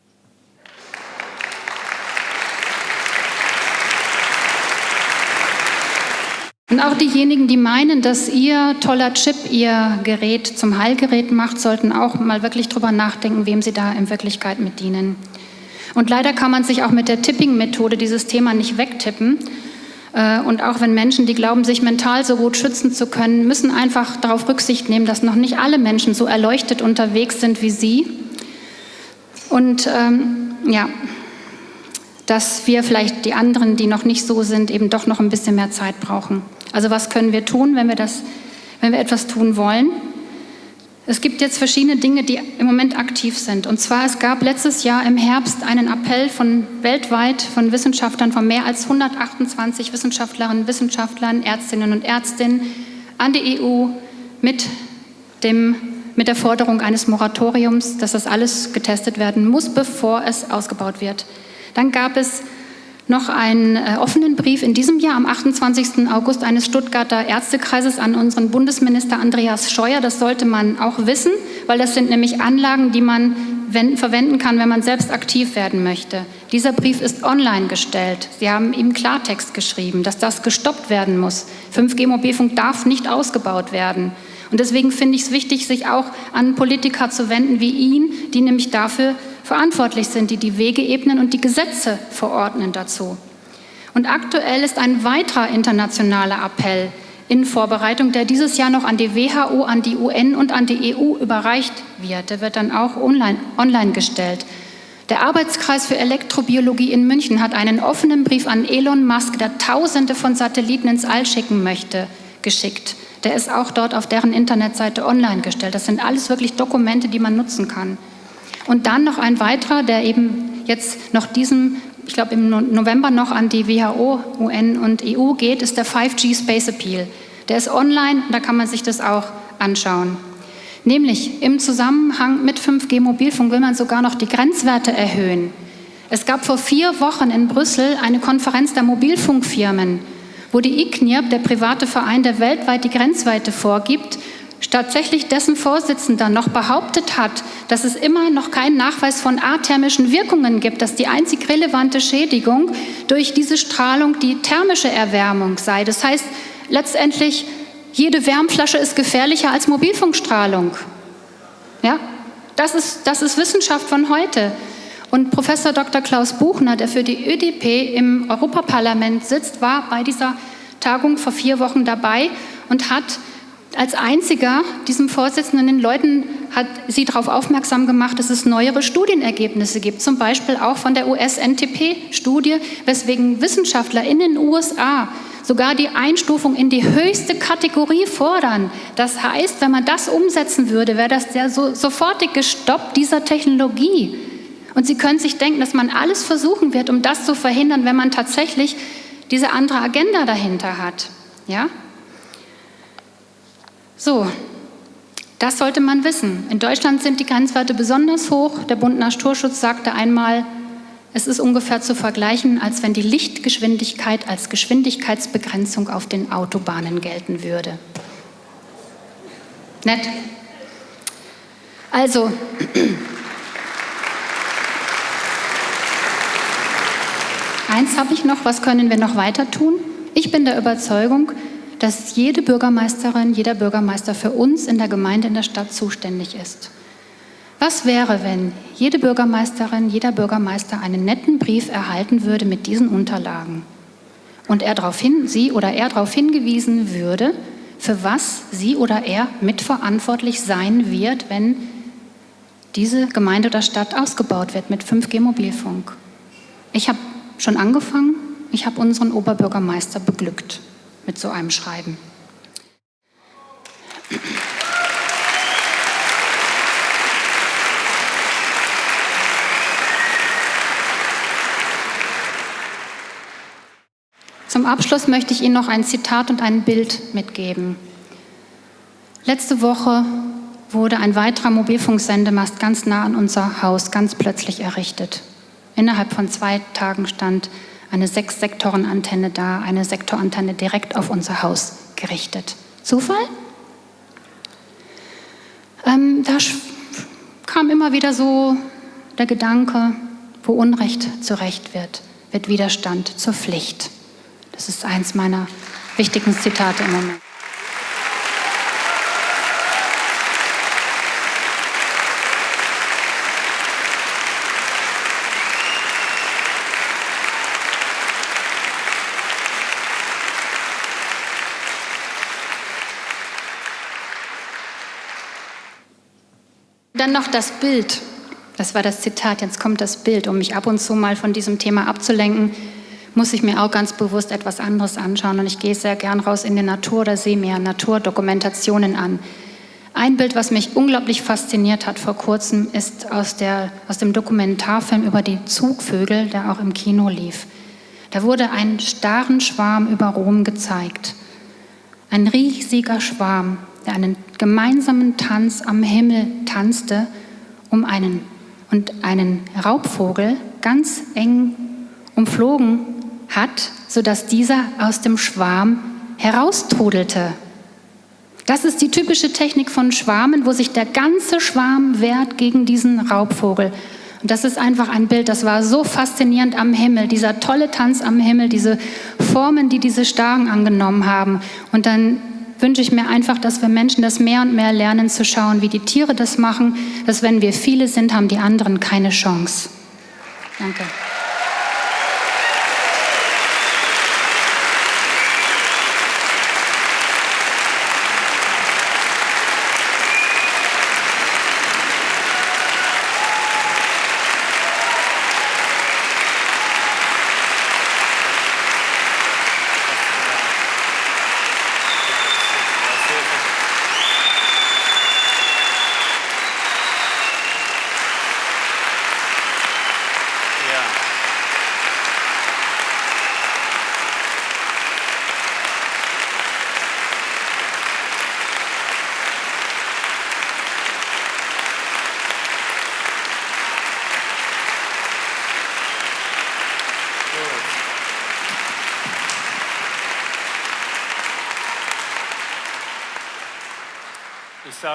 Und auch diejenigen, die meinen, dass ihr toller Chip ihr Gerät zum Heilgerät macht, sollten auch mal wirklich drüber nachdenken, wem sie da in Wirklichkeit mit dienen. Und leider kann man sich auch mit der Tipping-Methode dieses Thema nicht wegtippen. Äh, und auch wenn Menschen, die glauben, sich mental so gut schützen zu können, müssen einfach darauf Rücksicht nehmen, dass noch nicht alle Menschen so erleuchtet unterwegs sind wie sie. Und ähm, ja, dass wir vielleicht die anderen, die noch nicht so sind, eben doch noch ein bisschen mehr Zeit brauchen. Also was können wir tun, wenn wir, das, wenn wir etwas tun wollen? Es gibt jetzt verschiedene Dinge, die im Moment aktiv sind. Und zwar, es gab letztes Jahr im Herbst einen Appell von weltweit von Wissenschaftlern, von mehr als 128 Wissenschaftlerinnen, Wissenschaftlern, Ärztinnen und Ärztinnen an die EU mit, dem, mit der Forderung eines Moratoriums, dass das alles getestet werden muss, bevor es ausgebaut wird. Dann gab es noch einen äh, offenen Brief in diesem Jahr am 28. August eines Stuttgarter Ärztekreises an unseren Bundesminister Andreas Scheuer. Das sollte man auch wissen, weil das sind nämlich Anlagen, die man verwenden kann, wenn man selbst aktiv werden möchte. Dieser Brief ist online gestellt. Sie haben ihm Klartext geschrieben, dass das gestoppt werden muss. 5G-Mobilfunk darf nicht ausgebaut werden. Und deswegen finde ich es wichtig, sich auch an Politiker zu wenden wie ihn, die nämlich dafür verantwortlich sind, die die Wege ebnen und die Gesetze verordnen dazu. Und aktuell ist ein weiterer internationaler Appell in Vorbereitung, der dieses Jahr noch an die WHO, an die UN und an die EU überreicht wird. Der wird dann auch online, online gestellt. Der Arbeitskreis für Elektrobiologie in München hat einen offenen Brief an Elon Musk, der Tausende von Satelliten ins All schicken möchte, geschickt. Der ist auch dort auf deren Internetseite online gestellt. Das sind alles wirklich Dokumente, die man nutzen kann. Und dann noch ein weiterer, der eben jetzt noch diesem, ich glaube im November noch an die WHO, UN und EU geht, ist der 5G Space Appeal. Der ist online, da kann man sich das auch anschauen. Nämlich im Zusammenhang mit 5G Mobilfunk will man sogar noch die Grenzwerte erhöhen. Es gab vor vier Wochen in Brüssel eine Konferenz der Mobilfunkfirmen, wo die ICNIRP, der private Verein, der weltweit die Grenzwerte vorgibt, tatsächlich dessen Vorsitzender noch behauptet hat, dass es immer noch keinen Nachweis von athermischen Wirkungen gibt, dass die einzig relevante Schädigung durch diese Strahlung die thermische Erwärmung sei. Das heißt, letztendlich, jede Wärmflasche ist gefährlicher als Mobilfunkstrahlung. Ja? Das, ist, das ist Wissenschaft von heute. Und Professor Dr. Klaus Buchner, der für die ÖDP im Europaparlament sitzt, war bei dieser Tagung vor vier Wochen dabei und hat als einziger diesem Vorsitzenden den Leuten hat sie darauf aufmerksam gemacht, dass es neuere Studienergebnisse gibt, zum Beispiel auch von der US-NTP-Studie, weswegen Wissenschaftler in den USA sogar die Einstufung in die höchste Kategorie fordern. Das heißt, wenn man das umsetzen würde, wäre das der so, sofortige Stopp dieser Technologie. Und Sie können sich denken, dass man alles versuchen wird, um das zu verhindern, wenn man tatsächlich diese andere Agenda dahinter hat. Ja? So, das sollte man wissen. In Deutschland sind die Grenzwerte besonders hoch. Der Bund Naturschutz sagte einmal, es ist ungefähr zu vergleichen, als wenn die Lichtgeschwindigkeit als Geschwindigkeitsbegrenzung auf den Autobahnen gelten würde. Nett. Also, eins habe ich noch, was können wir noch weiter tun? Ich bin der Überzeugung, dass jede Bürgermeisterin, jeder Bürgermeister für uns in der Gemeinde, in der Stadt zuständig ist. Was wäre, wenn jede Bürgermeisterin, jeder Bürgermeister einen netten Brief erhalten würde mit diesen Unterlagen und er darauf hin, sie oder er darauf hingewiesen würde, für was sie oder er mitverantwortlich sein wird, wenn diese Gemeinde oder Stadt ausgebaut wird mit 5G-Mobilfunk. Ich habe schon angefangen, ich habe unseren Oberbürgermeister beglückt mit so einem Schreiben. Zum Abschluss möchte ich Ihnen noch ein Zitat und ein Bild mitgeben. Letzte Woche wurde ein weiterer Mobilfunksendemast ganz nah an unser Haus ganz plötzlich errichtet. Innerhalb von zwei Tagen stand eine Sechs-Sektoren-Antenne da, eine Sektorantenne direkt auf unser Haus gerichtet. Zufall? Ähm, da kam immer wieder so der Gedanke, wo Unrecht zu Recht wird, wird Widerstand zur Pflicht. Das ist eins meiner wichtigen Zitate im Moment. Dann noch das Bild. Das war das Zitat, jetzt kommt das Bild. Um mich ab und zu mal von diesem Thema abzulenken, muss ich mir auch ganz bewusst etwas anderes anschauen. Und ich gehe sehr gern raus in die Natur oder sehe mir Naturdokumentationen an. Ein Bild, was mich unglaublich fasziniert hat vor kurzem, ist aus, der, aus dem Dokumentarfilm über die Zugvögel, der auch im Kino lief. Da wurde ein starren Schwarm über Rom gezeigt. Ein riesiger Schwarm, der einen gemeinsamen Tanz am Himmel tanzte, um einen und einen Raubvogel ganz eng umflogen hat, sodass dieser aus dem Schwarm heraustrudelte. Das ist die typische Technik von Schwarmen, wo sich der ganze Schwarm wehrt gegen diesen Raubvogel. Und das ist einfach ein Bild, das war so faszinierend am Himmel, dieser tolle Tanz am Himmel, diese Formen, die diese Starren angenommen haben. Und dann wünsche ich mir einfach, dass wir Menschen das mehr und mehr lernen zu schauen, wie die Tiere das machen, dass wenn wir viele sind, haben die anderen keine Chance. Danke.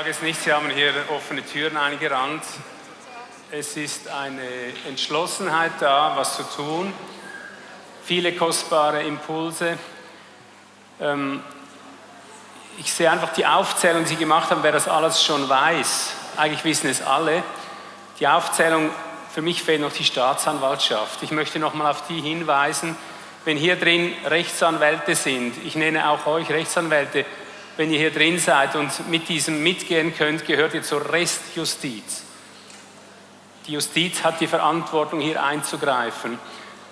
Sage es nicht, Sie haben hier offene Türen eingerannt. Es ist eine Entschlossenheit da, was zu tun. Viele kostbare Impulse. Ähm, ich sehe einfach die Aufzählung, die Sie gemacht haben, wer das alles schon weiß. Eigentlich wissen es alle. Die Aufzählung, für mich fehlt noch die Staatsanwaltschaft. Ich möchte nochmal auf die hinweisen, wenn hier drin Rechtsanwälte sind, ich nenne auch euch Rechtsanwälte, wenn ihr hier drin seid und mit diesem mitgehen könnt, gehört ihr zur Restjustiz. Die Justiz hat die Verantwortung, hier einzugreifen.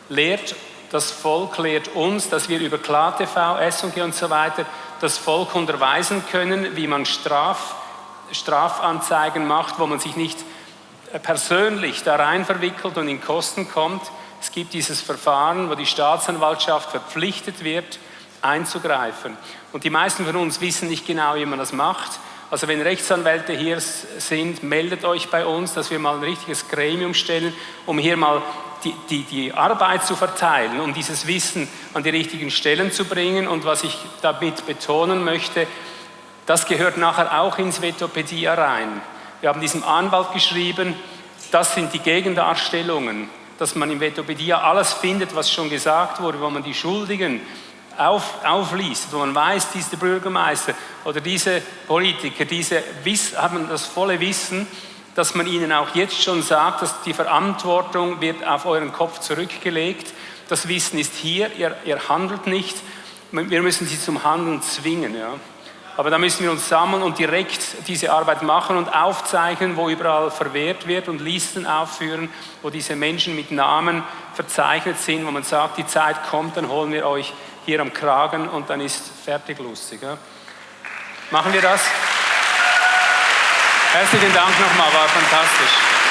Lehrt das Volk, lehrt uns, dass wir über KlaTV, SG und so weiter das Volk unterweisen können, wie man Straf, Strafanzeigen macht, wo man sich nicht persönlich da rein verwickelt und in Kosten kommt. Es gibt dieses Verfahren, wo die Staatsanwaltschaft verpflichtet wird, einzugreifen. Und die meisten von uns wissen nicht genau, wie man das macht. Also wenn Rechtsanwälte hier sind, meldet euch bei uns, dass wir mal ein richtiges Gremium stellen, um hier mal die, die, die Arbeit zu verteilen, um dieses Wissen an die richtigen Stellen zu bringen. Und was ich damit betonen möchte, das gehört nachher auch ins Vetopedia rein. Wir haben diesem Anwalt geschrieben, das sind die Gegendarstellungen, dass man im Vetopedia alles findet, was schon gesagt wurde, wo man die Schuldigen auf, aufliest, wo man weiß, dieser Bürgermeister oder diese Politiker, diese haben das volle Wissen, dass man ihnen auch jetzt schon sagt, dass die Verantwortung wird auf euren Kopf zurückgelegt. Das Wissen ist hier, ihr, ihr handelt nicht. Wir müssen sie zum Handeln zwingen. Ja. Aber da müssen wir uns sammeln und direkt diese Arbeit machen und aufzeichnen, wo überall verwehrt wird und Listen aufführen, wo diese Menschen mit Namen verzeichnet sind, wo man sagt, die Zeit kommt, dann holen wir euch hier am Kragen und dann ist fertig lustig. Ja? Machen wir das? Herzlichen Dank nochmal, war fantastisch.